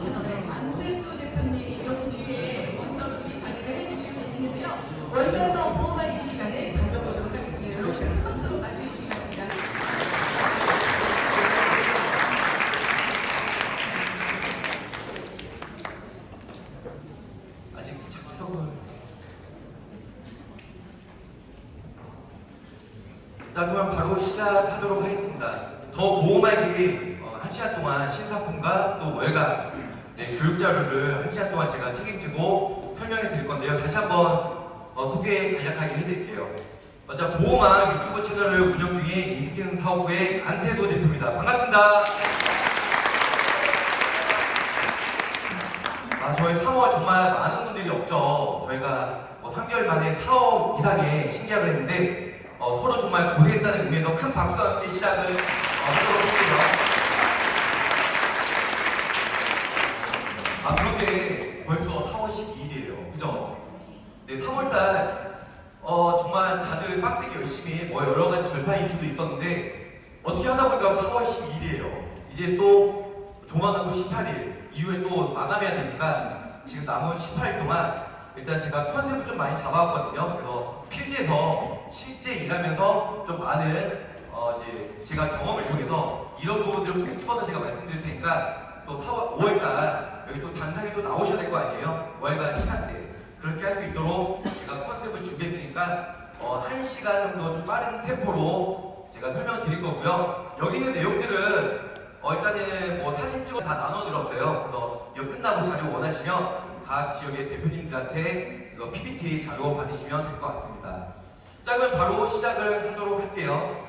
네, 안대수 대표님이 여기 뒤에 먼저 자리를 해주시고 계시는데요. 월간더 보험하기 시간을 가져보도록 하겠습니다. 여러분 큰 박수로 맞이해주시기 바랍니다. 아직 작성을 자 그럼 바로 시작하도록 하겠습니다. 더 보험알기 어, 한 시간 동안 신상품과 또 월간 네, 교육 자료를 한 시간 동안 제가 책임지고 설명해 드릴 건데요. 다시 한번 어, 소개 간략하게 해드릴게요. 어, 자 보험학 유튜브 채널을 운영 중인 인스킨 사업부의 안태도 대표입니다. 반갑습니다. 아, 저희 3월 정말 많은 분들이 없죠. 저희가 뭐 3개월 만에 4억 이상의 신계약을 했는데 어, 서로 정말 고생했다는 의미에서 큰 박수와 함께 시작을 어, 하도록 할게요. 아, 그런데 벌써 4월 12일이에요. 그죠? 네, 3월달 어, 정말 다들 빡세게 열심히 뭐 여러 가지 절판 이슈도 있었는데 어떻게 하다 보니까 4월 12일이에요. 이제 또 조만간 또 18일 이후에 또 마감해야 되니까 지금 남은 18일 동안 일단 제가 컨셉을 좀 많이 잡아왔거든요. 그래서 필드에서 실제 일하면서 좀 많은 어 이 제 제가 경험을 이용해서 이런 부분들을 콕 집어서 제가 말씀드릴 테니까 또 4월 5월달 여기 또 단상에 또 나오셔야 될 거 아니에요. 월간 시간 때 그렇게 할 수 있도록 제가 컨셉을 준비했으니까 어, 1시간 정도 좀 빠른 템포로 제가 설명을 드릴 거고요. 여기 있는 내용들은 어, 일단은 뭐 사진 찍어 다 나눠드렸어요. 그래서 이거 끝나고 자료 원하시면 각 지역의 대표님들한테 이거 PPT 자료 받으시면 될 것 같습니다. 자, 그럼 바로 시작을 하도록 할게요.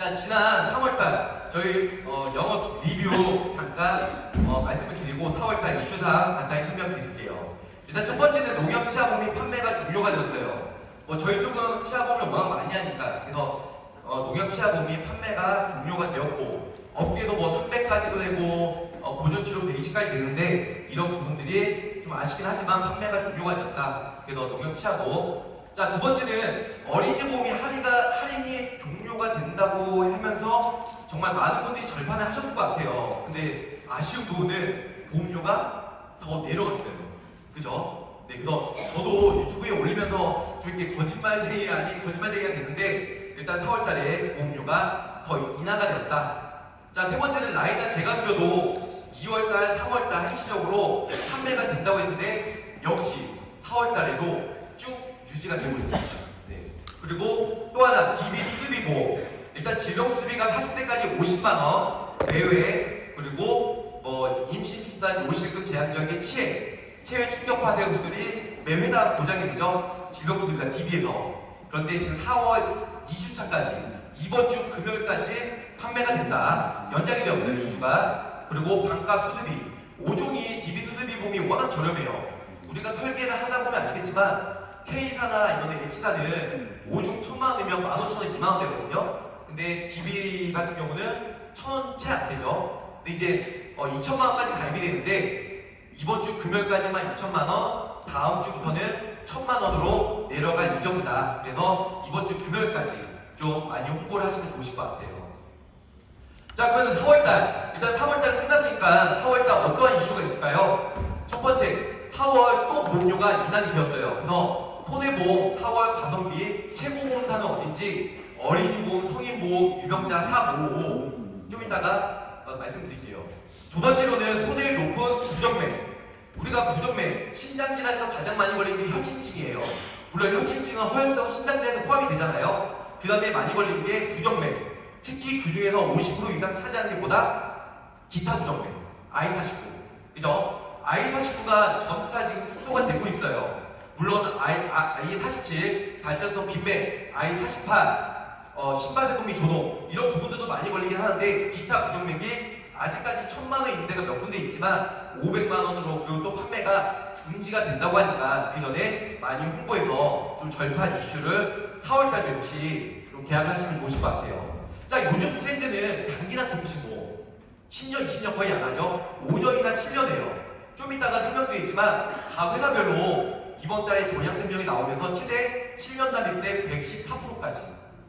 자, 지난 3월달 저희 어, 영업 리뷰 잠깐 어, 말씀을 드리고 4월달 이슈상 간단히 설명드릴게요. 일단 첫 번째는 농협 치아보험이 판매가 종료가 되었어요. 뭐 저희 쪽은 치아보험을 워낙 많이 하니까 그래서 어, 농협 치아보험이 판매가 종료가 되었고 업계도 뭐 300까지도 되고 어, 보존치료 120까지 되는데 이런 부분들이 좀 아쉽긴 하지만 판매가 종료가 되었다. 그래서 농협 치아보험 자, 두 번째는 어린이 보험이 할인가, 할인이 종료가 된다고 하면서 정말 많은 분들이 절판을 하셨을 것 같아요. 근데 아쉬운 부분은 보험료가 더 내려갔어요. 그죠? 네, 그래서 저도 유튜브에 올리면서 좀 이렇게 거짓말쟁이 아닌 거짓말쟁이가 됐는데 일단 4월 달에 보험료가 거의 인하가 되었다. 자, 세 번째는 라이다 제가 드려도 2월 달, 3월 달 한시적으로 판매가 된다고 했는데 역시 4월 달에도 쭉 유지가 되고 있습니다. 네. 그리고 또 하나 DB 보험. 일단 질병 수술비가 40세까지 50만 원 내외 그리고 뭐 임신 출산 요실금 제한적인 치해 체외 충격파 대우들이 매회당 보장이 되죠. 질병 수술비가 DB에서 그런데 지금 4월 2주차까지 이번 주 금요일까지 판매가 된다. 연장이 되었어요. 2주가. 그리고 반값 수술비 5종이 DB 수술비 보험이 워낙 저렴해요. 우리가 설계를 하다 보면 아시겠지만 K사나 이런 H사는 5중 1000만 원이면 15,000원, 2만 원 되거든요. 근데 DB 같은 경우는 1000원 채 안 되죠. 근데 이제 어, 2천만 원까지 가입이 되는데 이번 주 금요일까지만 2천만 원, 다음 주부터는 1000만 원으로 내려갈 예정이다. 그래서 이번 주 금요일까지 좀 많이 홍보를 하시면 좋으실 것 같아요. 자, 그러면 4월달. 일단 4월달 끝났으니까 4월달 어떠한 이슈가 있을까요? 첫 번째, 4월 또 보험료가 인하이 되었어요. 그래서 손해보험 4월 가성비 최고 보험사는 어딘지 어린이 보험, 성인 보험, 유병자 455좀 이따가 어, 말씀드릴게요. 두 번째로는 손해를 높은 부정맥. 우리가 부정맥, 신장질환에서 가장 많이 걸리는 게 혈침증이에요. 물론 혈침증은 허혈성 신장질환에 포함이 되잖아요. 그 다음에 많이 걸리는 게 부정맥. 특히 그 중에서 50% 이상 차지하는 게 보다 기타 부정맥. I49. 그죠? I49가 점차 지금 축소가 되고 있어요. 물론 I, I47, 발전성 빈맥, I48, 어, 심발세동미 조동 이런 부분들도 많이 걸리긴 하는데 기타 부정맥이 아직까지 천만 원 있는 데가 몇 군데 있지만 500만 원으로 그리고 또 판매가 중지가 된다고 하니까 그 전에 많이 홍보해서 좀 절판 이슈를 4월달에 역시 좀 계약하시면 좋으실 것 같아요. 자 요즘 트렌드는 단기나 종신보험 10년, 20년 거의 안 하죠. 5년이나 7년이에요. 좀 이따가 설명도 있지만 각 회사별로 이번 달에 동향 설명이 나오면서 최대 7년 단위 때 114%까지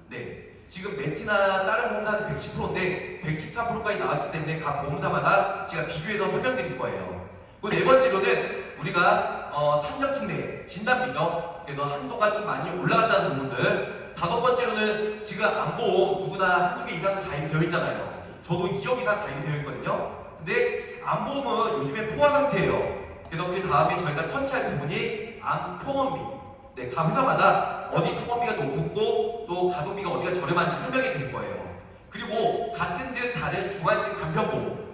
네. 지금 메티나 다른 보험사는 110%인데 114%까지 나왔기 때문에 각 보험사마다 제가 비교해서 설명드릴 거예요. 그리고 네 번째로는 우리가 어, 산적특례 진단비죠. 그래서 한도가 좀 많이 올라갔다는 부분들. 다섯 번째로는 지금 안보험 누구나 한두 개 이상은 가입이 되어 있잖아요. 저도 2억 이상 가입이 되어 있거든요. 근데 안보험은 요즘에 포화 상태예요. 그래서 그 다음에 저희가 터치할 부분이 암통원비. 네, 각 회사마다 어디 통원비가 높고 또 가동비가 어디가 저렴한지 설명해 드릴 거예요. 그리고 같은 듯 다른 중환층 간편보험.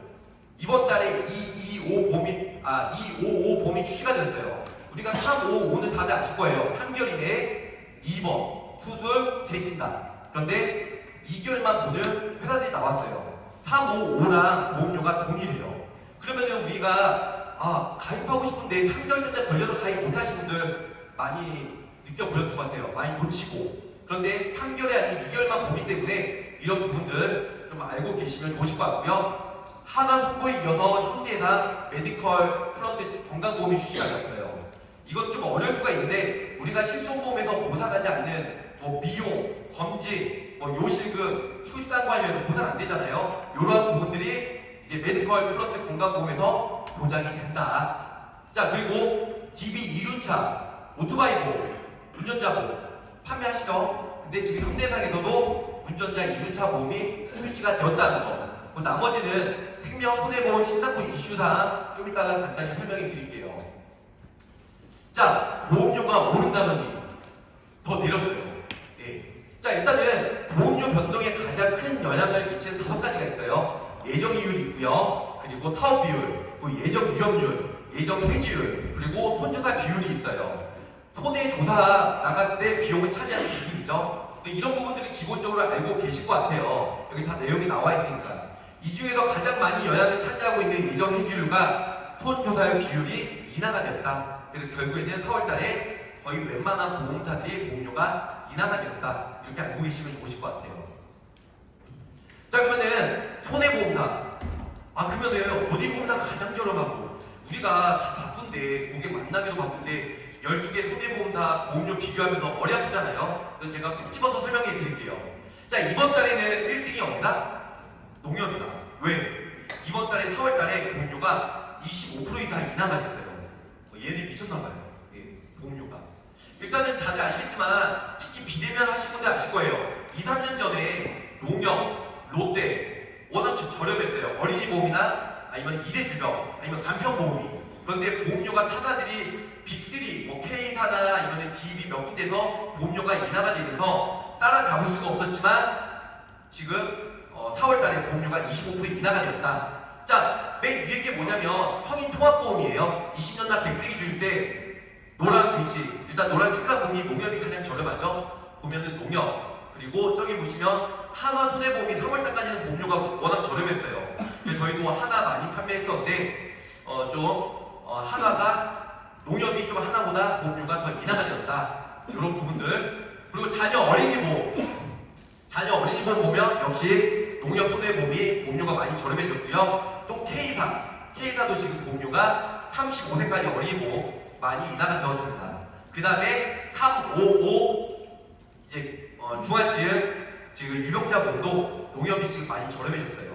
이번 달에 225 보험이, 아, 255 보험이 출시가 됐어요. 우리가 355는 다들 아실 거예요. 한결이네 2번, 수술, 재진단. 그런데 2개월만 보는 회사들이 나왔어요. 355랑 보험료가 동일해요. 그러면은 우리가, 아, 가입하고 싶은데 3개월 전에 걸려서 가입 못하신 분들 많이 느껴보셨을 것 같아요. 많이 놓치고. 그런데 3개월이 아닌 2개월만 보기 때문에 이런 부분들 좀 알고 계시면 좋으실 것 같고요. 하나 홍보에 이어서 현대나 메디컬 플러스 건강보험이 출시가 됐어요. 이건 좀 어려울 수가 있는데 우리가 실손보험에서 보상하지 않는 뭐 미용, 검진, 뭐 요실금, 출산 관련 보상 안 되잖아요. 이러한 부분들이 이제 메디컬 플러스 건강보험에서 보장이 된다. 자 그리고 DB 2륜차, 오토바이 보험, 운전자 보험 판매하시죠. 근데 지금 현대해상에서도 운전자 2륜차 보험이 출시가 되었다는 거. 그 나머지는 생명 손해보험 신상품 이슈상 좀 이따가 간단히 설명해 드릴게요. 자, 보험료가 오른다더니 더 내렸어요. 예. 자, 일단은 보험료 변동에 가장 큰 영향을 미치는 다섯 가지가 있어요. 예정 이율이 있고요. 그리고 사업 비율, 그리고 예정 위험률, 예정 해지율, 그리고 손해조사 비율이 있어요. 손해 조사 나갈 때 비용을 차지하는 기준이죠. 이런 부분들이 기본적으로 알고 계실 것 같아요. 여기 다 내용이 나와 있으니까. 이 중에서 가장 많이 영향을 차지하고 있는 예정 해지율과 손조사의 비율이 인하가 되었다. 그래서 결국에는 4월달에 거의 웬만한 보험사들이 보험료가 인하가 되었다. 이렇게 알고 계시면 좋으실 것 같아요. 자 그러면은 손해보험사. 아 그러면은 어디 보험사가 가장 저렴하고 우리가 다 바쁜데 고객 만나기도 바쁜데 12개 손해보험사 보험료 비교하면서 아프잖아요. 그래서 제가 콕 집어서 설명해 드릴게요. 자 이번 달에는 1등이 없다? 농협이다. 왜? 이번 달에 4월 달에 보험료가 25% 이상 인하가 됐어요. 어, 얘네 미쳤나봐요. 예, 보험료가. 일단은 다들 아시겠지만 특히 비대면 하신 분들 아실 거예요. 2, 3년 전에 농협, 롯데 워낙 저- 저렴했어요. 어린이 보험이나 아니면 이대 질병 아니면 간편 보험이. 그런데 보험료가 타사들이 빅3, 뭐 K사나 아니면 DB 몇 군데서 보험료가 인하가 되면서 따라잡을 수가 없었지만 지금 어, 4월 달에 보험료가 25% 인하가 되었다. 자, 맨 위에 게 뭐냐면 성인 통합보험이에요. 20년 날 100세기 주일 때 노란 글씨, 일단 노란 책가보험이 농협이 가장 저렴하죠. 보면은 농협, 그리고 저기 보시면 하나 손해보험이 3월 달까지는 보험료가 워낙 저렴했어요. 저희도 하나 많이 판매했었는데 어, 좀 어, 하나가 농협이 좀 하나보다 보험료가 더 인하가 되었다. 이런 부분들. 그리고 자녀 어린이 보험. 자녀 어린이 보험 보면 역시 농협 손해보험이 보험료가 많이 저렴해졌고요. 또 K사, K사도 지금 보험료가 35세까지 어린이 보험 많이 인하가 되었습니다. 그 다음에 355 이제 어, 중환증 지금 유병자 보험도 농협이 지금 많이 저렴해졌어요.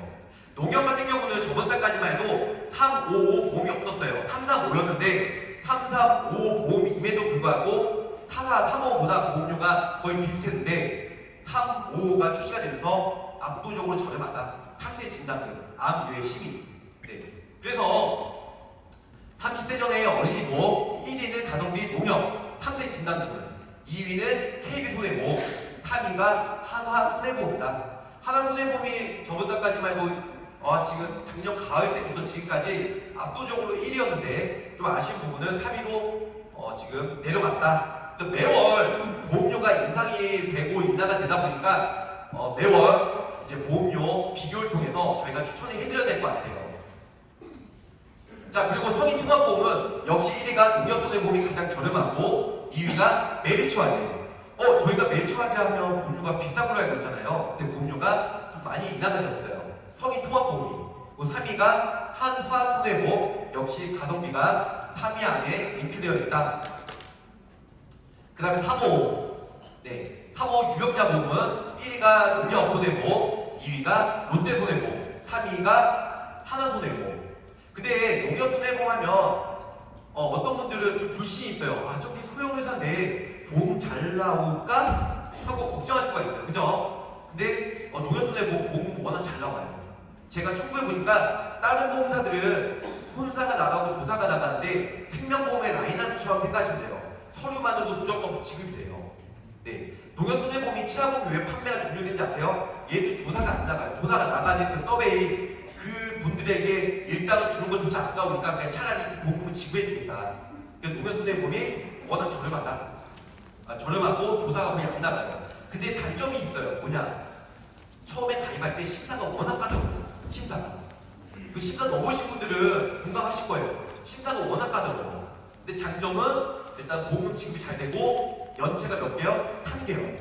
농협 같은 경우는 저번 달까지만 해도 355 보험이 없었어요. 335였는데 335 보험임에도 불구하고 타사 355보다 보험료가 거의 비슷했는데 355가 출시가 되면서 압도적으로 저렴하다. 상대 진단금, 암, 뇌, 시민. 네. 그래서 30세 전에 어린이 보험, 1위는 가성비 농협, 3대 진단금은 2위는 KB 손해보험, 3위가 한화 손해보험이다. 하나 손해보험이 저번 달까지만 해도 어, 지금 작년 가을 때부터 지금까지 압도적으로 1위였는데 좀 아쉬운 부분은 3위로 어, 지금 내려갔다. 또 매월 보험료가 인상이 되고 인하가 되다 보니까 어, 매월 이제 보험료 비교를 통해서 저희가 추천을 해드려야 될 것 같아요. 자 그리고 성인 통합보험은 역시 1위가 농협손해보험이 가장 저렴하고 2위가 메리츠화재. 어 저희가 메리츠화재 하면 보험료가 비싼 걸로 알고 있잖아요. 근데 보험료가 좀 많이 인하가 되었어요. 성인 통합보험이. 그리고 3위가 한화손해보험 역시 가성비가 3위 안에 랭크되어 있다. 그 다음에 3호 네 사모 유력자 보험은 1위가 농협손해보험, 2위가 롯데손해보험, 3위가 하나손해보험. 근데 농협손해보험 하면 어, 떤 분들은 좀 불신이 있어요. 아, 저기 소형회사인데 보험 잘 나올까? 하고 걱정할 수가 있어요. 그죠? 근데 어, 농협손해보험 보험은 워낙 잘 나와요. 제가 청구해보니까 다른 보험사들은 혼사가 나가고 조사가 나가는데 생명보험의 라인업처럼 생각하시면 돼요. 서류만으로도 무조건 지급이 돼요. 네. 농협손해보험이 치아보험 왜 판매가 종료된지 아세요? 얘들 조사가 안 나가요. 조사가 나가는 그 서베이 그 분들에게 일당을 주는 것조차 아까우니까 차라리 보험금을 지급해주겠다. 그래서 농협손해보험이 워낙 저렴하다. 아, 저렴하고 조사가 거의 안 나가요. 근데 단점이 있어요. 뭐냐? 처음에 가입할 때 심사가 워낙 까다로워요. 심사가. 그 심사 넘으신 분들은 공감하실 거예요. 심사가 워낙 까다로워. 근데 장점은 일단 보험 지급이 잘 되고 연체가 몇 개요? 3개요.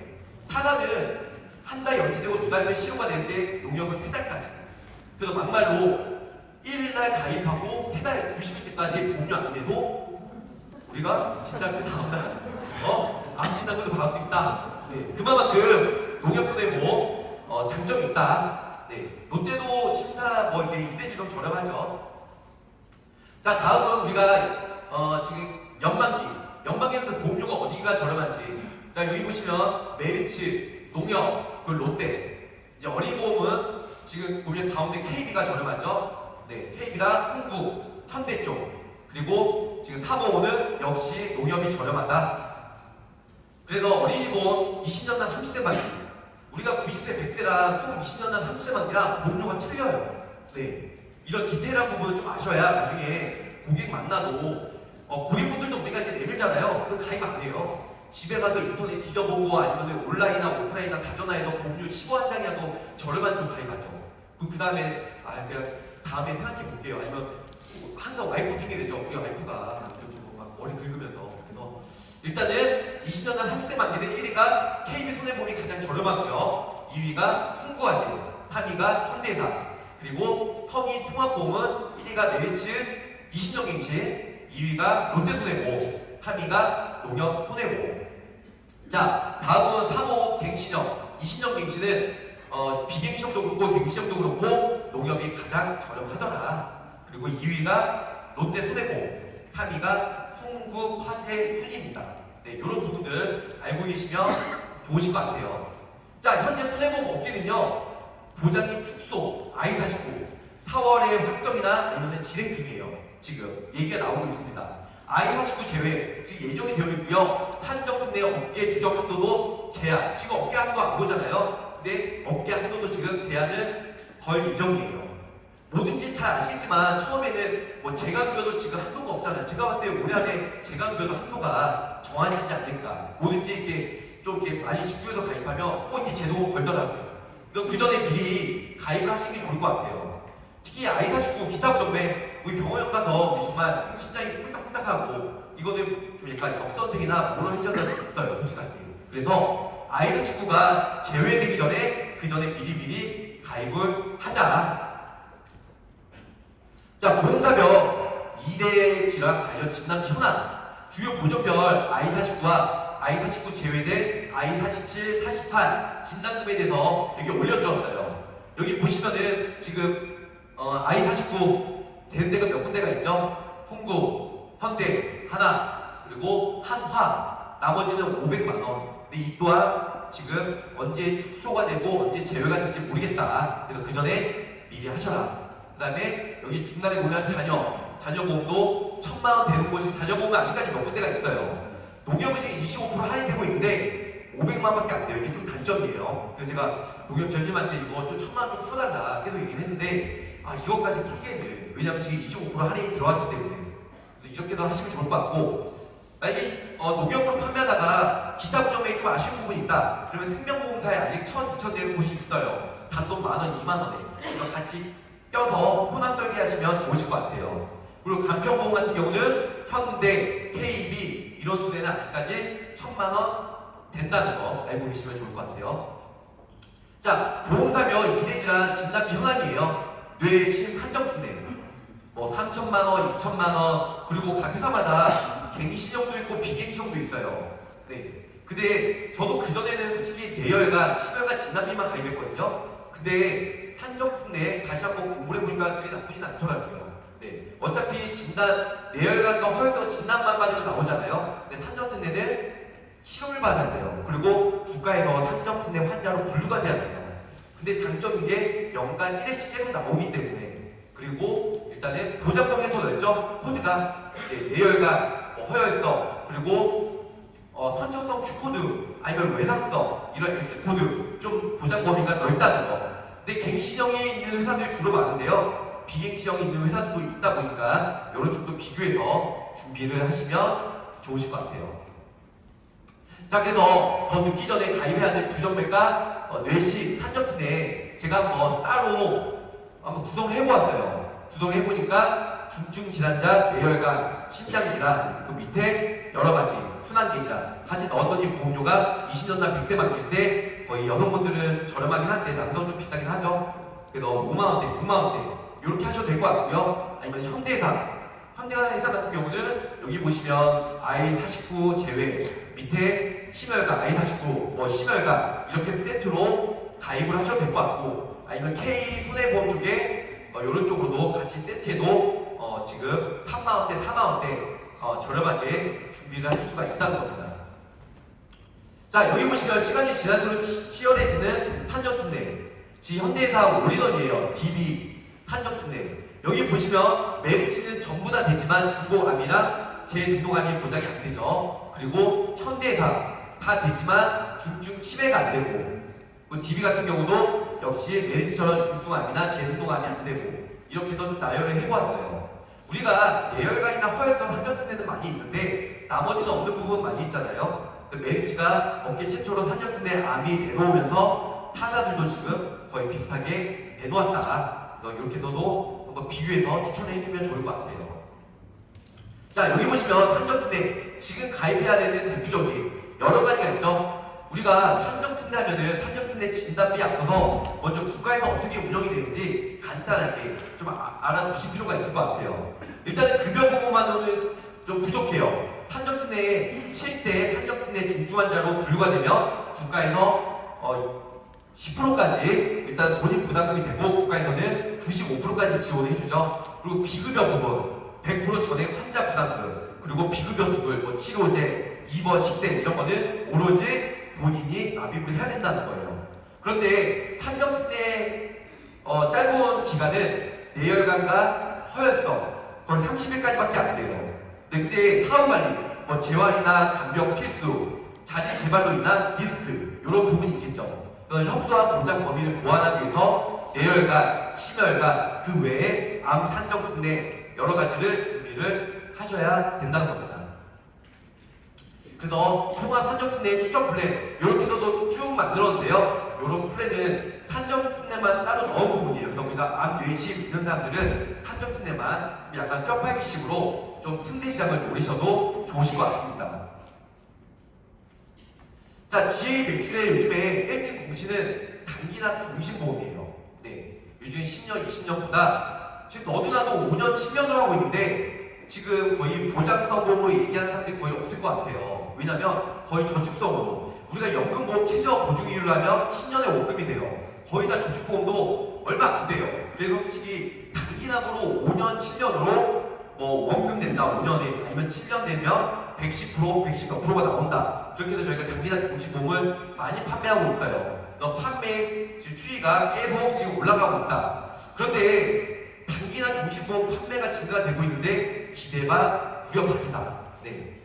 타다는 한 달 연체되고 두 달에 시효가 되는데 농협은 세 달까지. 그래서 막말로 1일날 가입하고 세 달 90일째까지 보험료 안 내도 우리가 진짜 그 다음날 어? 암 진단금을 받을 수 있다. 네. 그만큼 농협손해보험 어, 장점이 있다. 네. 롯데도 심사 뭐 이게 이대지 좀 저렴하죠. 자 다음은 우리가 어, 지금 연만기 연만기에서 보험료가 어디가 저렴한지 자 여기 보시면 메리츠, 농협, 그 롯데 이제 어린이보험은 지금 보면 가운데 KB가 저렴하죠. 네, KB랑 흥국, 현대 쪽 그리고 지금 사모호는 역시 농협이 저렴하다. 그래서 어린이 보험 20년 난 30대 만기 우리가 90세 100세랑 또 20년 난 30세 만기랑 보험료가 틀려요. 네. 이런 디테일한 부분을 좀 아셔야 나중에 고객 만나도 어, 고객분들도 우리가 이제 내밀잖아요. 그 가입 안 해요. 집에 가서 인터넷 뒤져보고 아니면 온라인이나 오프라인이나 다전화해서 보험료 15한 장이라도 저렴한 쪽 가입하죠. 그 다음에 아 그냥 다음에 생각해 볼게요. 아니면 항상 와이프 핑계 대죠. 우리 와이프가 좀막 머리 긁으면서 일단은 20년 단 30세 만기는 1위가 KB 손해보험이 가장 저렴하고요. 2위가 풍구아지, 3위가 현대사, 그리고 성인 통합보험은 1위가 메리츠 20년 갱신, 2위가 롯데손해보험, 3위가 농협 손해보험. 자, 다음은 사모 갱신형. 20년 갱신은 어, 비갱신형도 그렇고 갱신형도 그렇고 농협이 가장 저렴하더라. 그리고 2위가 롯데 손해보험, 3위가 풍구 화재 훈입니다. 네, 이런 부분들 알고 계시면 좋으실 것 같아요. 자, 현재 손해보험 업계는요, 보장이 축소, I49, 4월에 확정이나 아니면 진행 중이에요. 지금 얘기가 나오고 있습니다. I49 제외, 즉 예정이 되어 있고요. 산정특 내 업계 누적 한도도 제한, 지금 업계 한도 안 보잖아요. 근데 업계 한도도 지금 제한을 걸 예정이에요. 뭐든지 잘 아시겠지만 처음에는 뭐 재가급여도 지금 한도가 없잖아요. 제가 봤을 때 올해 안에 재가급여도 한도가 정해지지 않을까. 뭐든지 이렇게 좀 이렇게 많이 집중해서 가입하면 꼭 이렇게 제도 걸더라고요. 그럼 그 전에 미리 가입을 하시는 게 좋을 것 같아요. 특히 아이 사시고 기타 점에 우리 병원 가서 정말 심장이 꿀딱꿀딱하고 이거는 좀 약간 역선택이나 모노해전이 있어요, 솔직하게. 그래서 아이 사식구가 제외되기 전에 그 전에 미리미리 가입을 하자. 자, 보험사별 2대 질환 관련 진단 현황. 주요 보정별 I49와 I49 제외된 I47, 48 진단금에 대해서 여기 올려드렸어요. 여기 보시면은 지금 어, I49 되는 데가 몇 군데가 있죠? 훈구, 현대, 하나, 그리고 한화. 나머지는 500만 원. 근데 이 또한 지금 언제 축소가 되고 언제 제외가 될지 모르겠다. 그래서 그 전에 미리 하셔라. 그 다음에 여기 중간에 보면 자녀, 자녀 보험도 천만 원 되는 곳이 자녀 보험은 아직까지 몇 군데가 있어요. 농협은 지금 25% 할인되고 있는데 500만 원밖에 안 돼요. 이게 좀 단점이에요. 그래서 제가 농협 전님한테 이거 좀 천만 원 좀 풀어달라 계속 얘기를 했는데 아 이것까지 풀기에는 왜냐면 지금 25% 할인이 들어왔기 때문에 이렇게도 하시면 좋을 것 같고 만약에 어, 농협으로 판매하다가 기타 보험에 좀 아쉬운 부분이 있다. 그러면 생명보험사에 아직 1,000, 2,000 되는 곳이 있어요. 단돈 만 원, 2만 원에. 그래서 같이 껴서 혼합 설계 하시면 좋으실 것 같아요. 그리고 간편보험 같은 경우는 현대, KB 이런 수대는 아직까지 1,000만 원 된다는 거 알고 계시면 좋을 것 같아요. 자, 보험사별 이대질환 진단비 현황이에요. 뇌심 산정특례. 뭐 3천만 원, 2천만 원, 그리고 각 회사마다 갱신형도 있고 비갱신형도 있어요. 네. 근데 저도 그전에는 솔직히 내열과 심혈과 진단비만 가입했거든요. 근데 산정특례 다시 한번 해보니까 그게 나쁘진 않더라고요. 네. 어차피 진단, 내열관과 허혈성 진단만 받으면 나오잖아요. 근데 산정특례는 치료를 받아야 돼요. 그리고 국가에서 산정특례 환자로 분류가 돼야 돼요. 근데 장점인 게 연간 1회씩 계속 나오기 때문에 그리고 일단은 보장범위에서 넓죠. 코드가 네, 뇌혈관, 뭐 허혈성, 그리고 어, 선천성 Q코드 아니면 외상성 이런 S코드 좀 보장 범위가 넓다는 거. 근데 갱신형이 있는 회사들이 주로 많은데요. 비갱신형이 있는 회사들도 있다 보니까 이런 쪽도 비교해서 준비를 하시면 좋으실 것 같아요. 자 그래서 더 늦기 전에 가입해야 될 부정맥과 어, 뇌식 한정튼에 제가 한번 따로 한번 구성을 해보았어요. 구성을 해보니까 중증 질환자, 뇌혈관, 심장 질환, 그 밑에 여러 가지 순환계 질환 같이 넣었더니 보험료가 20년 날 100세 만길 때 거의 여성분들은 저렴하긴 한데 남성 좀 비싸긴 하죠. 그래서 5만 원대, 6만 원대 이렇게 하셔도 될 것 같고요. 아니면 현대사 현대사 회사 같은 경우는 여기 보시면 I49 제외 밑에 심혈관 I49 뭐 심혈관 이렇게 세트로 가입을 하셔도 될 것 같고 아니면 K 손해보험 쪽에 어, 이런 쪽으로도 같이 세트해도 어, 지금 3만원대, 4만원대 어, 저렴하게 준비를 할 수가 있다는 겁니다. 자 여기 보시면 시간이 지날수록 치- 치열해지는 산정특례 지 현대사 올인원이에요. DB 산정특례 여기 보시면 메리츠는 전부 다 되지만 중고암이랑 재등록암이 보장이 안 되죠. 그리고 현대해상 다 되지만 중증 치매가 안 되고 그 DB 같은 경우도 역시 메리츠처럼 중증암이나 재등록암이 안 되고 이렇게 해서 좀 나열을 해보았어요. 우리가 뇌혈관이나 허혈성 한정특례는 많이 있는데 나머지는 없는 부분 많이 있잖아요. 근데 메리츠가 업계 최초로 산정특례 암이 내놓으면서 타사들도 지금 거의 비슷하게 내놓았다. 그래서 이렇게 해서도 한번 비교해서 추천해 해주면 좋을 것 같아요. 자 여기 보시면 산정특례 지금 가입해야 되는 대표적인 여러 가지가 있죠. 우리가 산정특례 하면은 산정특례 진단비 앞서서 먼저 국가에서 어떻게 운영이 되는지 간단하게 좀 아- 알아두실 필요가 있을 것 같아요. 일단은 급여 보고만으로는 좀 부족해요. 산정특례에 7대 산정특례 중증 환자로 분류가 되면 국가에서 어, 10%까지 일단 본인 부담금이 되고 국가에서는 95%까지 지원을 해주죠. 그리고 비급여 부분 100% 전액 환자 부담금 그리고 비급여 수술, 뭐 치료제, 입원, 식대 이런 거는 오로지 본인이 납입을 해야 된다는 거예요. 그런데 산정특례 어, 짧은 기간은 뇌혈관과 허혈성 거의 30일까지밖에 안 돼요. 네, 그때 사후관리, 뭐 재활이나 간병 필수, 자진 재발로 인한 리스크 이런 부분이 있겠죠. 그래서 협소한 보장 범위를 보완하기 위해서 뇌혈관, 심혈관 그 외에 암 산정 특례 여러 가지를 준비를 하셔야 된다는 겁니다. 그래서 통합 산정 특례 추적 플랜 이렇게 해서도 쭉 만들었는데요. 이런 플랜은 산정 특례만 따로 넣은 부분이에요. 그래서 우리가 암 뇌심 있는 사람들은 특례만 좀 약간 뼈파기식으로 좀 틈새 시장을 노리셔도 좋으실 것 같습니다. 자, GA 매출의 요즘에 1등 공신은 단기납 종신보험이에요. 네. 요즘 10년, 20년보다 지금 너도나도 5년, 10년을 하고 있는데 지금 거의 보장성 보험으로 얘기하는 사람들이 거의 없을 것 같아요. 왜냐면 거의 저축성으로 우리가 연금보험 최저 보증이율을 하면 10년에 원금이 돼요. 거의 다 저축보험도 얼마 안 돼요. 그래서 솔직히 단기납으로 5년, 7년으로 뭐 원금 낸다 5년에 아니면 7년 되면 110% 110몇 프로가 나온다. 그렇게 해서 저희가 단기나 종신보험을 많이 판매하고 있어요. 너 판매 지금 추이가 계속 지금 올라가고 있다. 그런데 단기나 종신보험 판매가 증가가 되고 있는데 기대만 위협합니다. 네.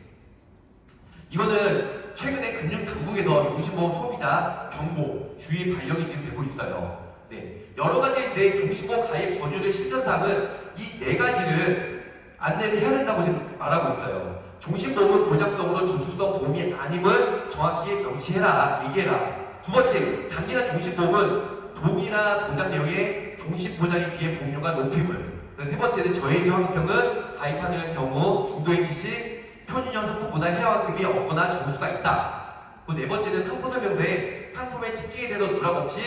이거는 최근에 금융당국에서 종신보험 소비자 경고 주의 발령이 지금 되고 있어요. 네. 여러 가지인데 종신보험 가입 권유의 실천사항은 이 네 가지를 안내를 해야 된다고 지금 말하고 있어요. 종신보험은 보장성으로 저축성 보험이 아님을 정확히 명시해라, 얘기해라. 두 번째, 단기나 종신보험은 동이나 보장 내용의 종신보장에 비해 보험료가 높임을. 세 번째는 저해지 환급형은 가입하는 경우 중도행시 시 표준형 상품보다 해외환급이 없거나 적을 수가 있다. 그네 번째는 상품 설명서에 상품의 특징에 대해서 누락 없이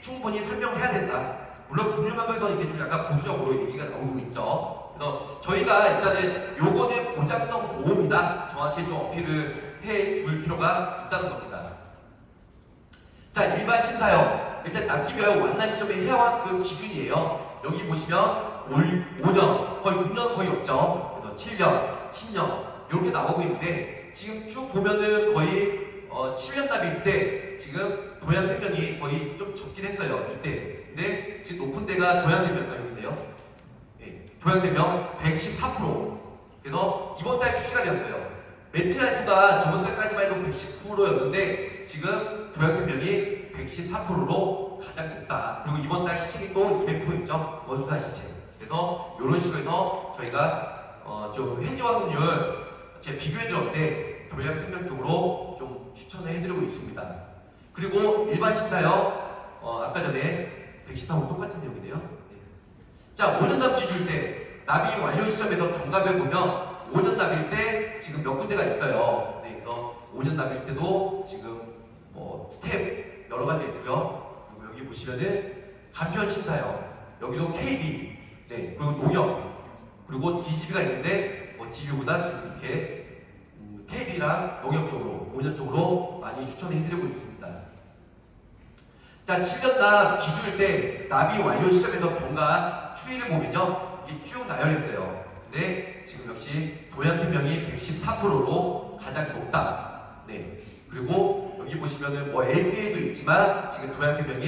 충분히 설명을 해야 된다. 물론 금융감독에서는 이게 좀 약간 보수적으로 얘기가 나오고 있죠. 그래서 저희가 일단은 요거는 보장성 보험이다. 정확히 좀 어필을 해 줄 필요가 있다는 겁니다. 자, 일반 심사형. 일단 납기별 완나 시점에 해와한 그 기준이에요. 여기 보시면 올 5년, 거의 6년 거의 없죠. 그래서 7년, 10년 이렇게 나오고 있는데 지금 쭉 보면은 거의 어, 7년 납일 때 지금 도양생명이 거의 좀 적긴 했어요. 이때. 근데 지금 높은 데가 도양생명, 아, 여기네요. 예, 동양생명 114%. 그래서 이번 달 출시가 되었어요. 메트라이프가 저번 달까지만 해도 110%였는데 지금 동양생명이 114%로 가장 높다. 그리고 이번 달 시책이 또 200%있죠. 원수사 시책. 그래서 이런 식으로 해서 저희가 어, 좀 해지 환급률 제가 비교해 드렸는데 동양생명 쪽으로 좀 추천을 해드리고 있습니다. 그리고 일반 심사요. 어, 아까 전에 114호 똑같은 내용이네요. 네. 자, 5년 납치 줄때 납입 완료 시점에서 경과를 보면 5년 납일 때 지금 몇 군데가 있어요. 네, 그래서 5년 납일 때도 지금 뭐 스텝 여러 가지 있고요. 그리고 여기 보시면은 간편 심사요. 여기도 KB, 네, 그리고 농협, 그리고 DGB가 있는데 뭐 DGB보다 지금 이렇게 음, KB랑 농협 쪽으로 5년 쪽으로 많이 추천해드리고 있습니다. 자, 7년 납 기준일 때 납입 완료 시점에서 경과 추이를 보면요. 이게 쭉 나열했어요. 근데 지금 역시 도양생명이 114%로 가장 높다. 네. 그리고 여기 보시면은 뭐 LPA도 있지만 지금 도양생명이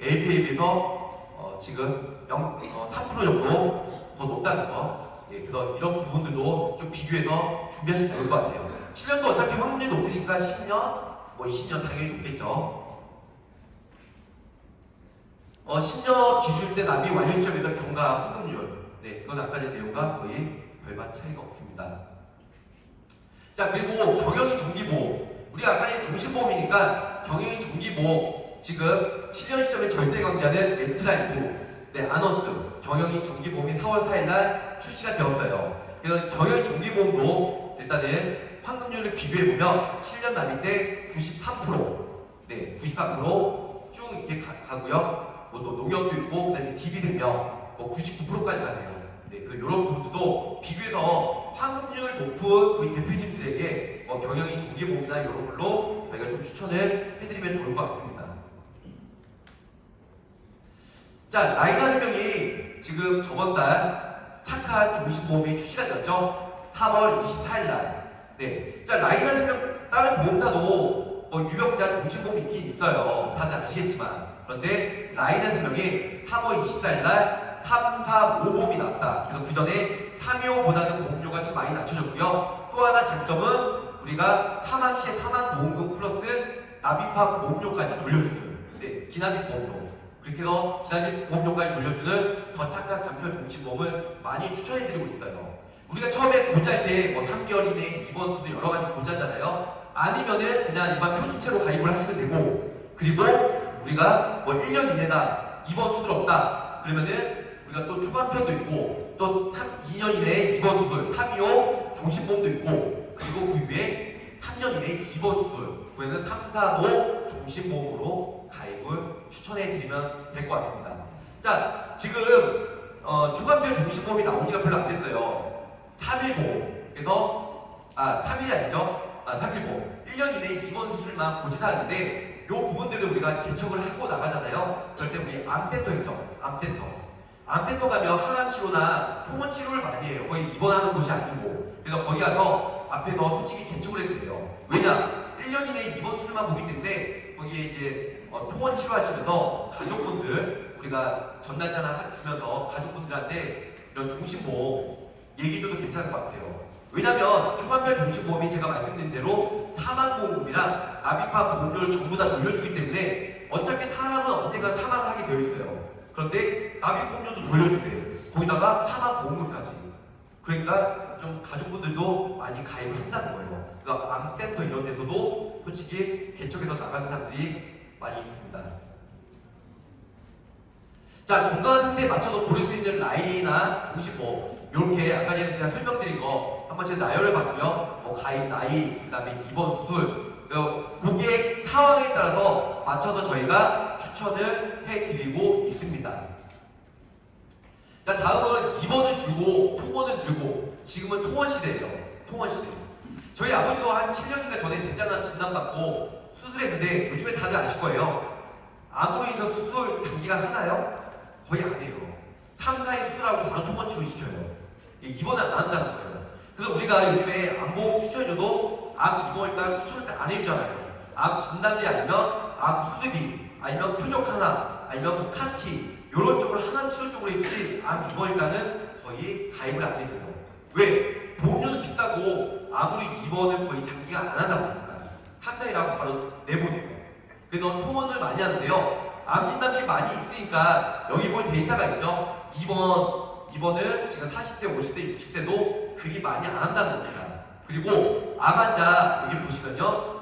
LPA에 비해서 어, 지금 0, 어, 3% 정도 더 높다는 거. 예, 그래서 이런 부분들도 좀 비교해서 준비하시면 좋을 것 같아요. 7년도 어차피 확률이 높으니까 10년, 뭐 20년 당연히 높겠죠. 어, 10년 기준 때 납입 완료 시점에서 경과 환급률. 네, 그건 아까 전 내용과 거의 별반 차이가 없습니다. 자, 그리고 경영이 정기보험. 우리가 아까 전에 종신보험이니까 경영이 정기보험. 지금 7년 시점에 절대 강자는 렌트라이프, 네, 아너스, 경영이 정기보험이 4월 4일 날 출시가 되었어요. 그래서 경영이 정기보험도 일단은 환급률을 비교해보면 7년 납입 때 93%, 네, 93%쭉 이렇게 가, 가고요. 뭐 또 농협도 있고 그다음에 DB생명 뭐 99%까지 가네요. 네, 그 이런 부분도 비교해서 환급률 높은 우리 대표님들에게 뭐 경영이 정기보험이나 이런 걸로 저희가 좀 추천을 해드리면 좋을 것 같습니다. 자, 라이나 생명이 지금 저번 달 착한 종신보험이 출시가 되었죠. 3월 24일 날. 네. 자, 라이나 생명 다른 보험사도 뭐 유병자 종신보험이 있긴 있어요. 다들 아시겠지만. 그런데 라이나 생명이 3월 24일 날 3, 4, 5보험이 나왔다. 그래서 그 전에 325보다는 보험료가 좀 많이 낮춰졌고요. 또 하나 장점은 우리가 사망 시에 사망 보험금 플러스 납입한 보험료까지 돌려주는 네, 기납입 보험료. 그렇게 해서 기납입 보험료까지 돌려주는 더 착한 간편 종신보험을 많이 추천해드리고 있어요. 우리가 처음에 고자할 때뭐 3개월 이내 입원수도 여러 가지 고자잖아요. 아니면은 그냥 일반 표준체로 가입을 하시면 되고 그리고 우리가 뭐 1년 이내다 입원 수술 없다 그러면은 우리가 또 초반편도 있고 또 3, 2년 이내에 입원 수술 325 종신보험도 있고 그리고 그 위에 3년 이내에 입원 수술 그에는 3, 4, 5 종신보험으로 가입을 추천해 드리면 될 것 같습니다. 자 지금 어, 초간편 종신보험이 나온 지가 별로 안 됐어요. 3일보험 그래서 아 3일이 아니죠? 아 3일보험 1년 이내에 입원 수술만 고지사하는데 요 부분들을 우리가 개척을 하고 나가잖아요. 그럴 때 우리 암센터 있죠? 암센터. 암센터 가면 항암 치료나 통원 치료를 많이 해요. 거의 입원하는 곳이 아니고. 그래서 거기 가서 앞에서 솔직히 개척을 해도 돼요. 왜냐? 1년 이내에 입원 수술만 보기 때문에 거기에 이제 어, 통원 치료 하시면서 가족분들 우리가 전달자나 하- 주면서 가족분들한테 이런 종신보험 얘기도 괜찮을 것 같아요. 왜냐면 초반별 종신보험이 제가 말씀드린 대로 사망보험금이랑 납입한 보험료를 전부 다 돌려주기 때문에 어차피 사람은 언젠가 사망을 하게 되어 있어요. 그런데 납입보험료도 돌려주대요. 거기다가 사망보험금까지. 그러니까 좀 가족분들도 많이 가입을 한다는 거예요. 그러니까 암센터 이런 데서도 솔직히 개척해서 나가는 사람들이 많이 있습니다. 자, 건강한 상태에 맞춰서 고를 수 있는 라인이나 종신보험 이렇게 아까 제가 설명드린 거 한번 제가 나열을 봤고요. 뭐 가입 나이, 그 다음에 입원 수술 어, 고객 상황에 따라서 맞춰서 저희가 추천을 해드리고 있습니다. 자 다음은 2번은 줄고 통원은 들고 지금은 통원 시대예요. 통원 시대. 저희 아버지도 한 7년인가 전에 대장암 진단받고 수술했는데 요즘에 다들 아실 거예요. 암으로 인해서 수술 장기간 하나요? 거의 안 해요. 3, 4일 수술하고 바로 통원 치료 시켜요. 입원을 안 한다는 거예요. 그래서 우리가 요즘에 암보험 추천해줘도 암 입원 일당 추천을 잘 안 해주잖아요. 암 진단비 아니면 암 수술비 아니면 표적 하나 아니면 뭐 CAR-T 이런 쪽으로 항암 치료 쪽으로 있지 암 입원 일당은 거의 가입을 안 해줘요. 왜? 보험료는 비싸고 아무리 입원을 거의 장기간 안 하다 보니까 3, 4일하고 바로 내보내요. 그래서 통원을 많이 하는데요. 암 진단비 많이 있으니까 여기 보면 데이터가 있죠. 2번 2번은 지금 40대, 50대, 60대도 그리 많이 안 한다는 겁니다. 그리고 암 환자 여기 보시면요.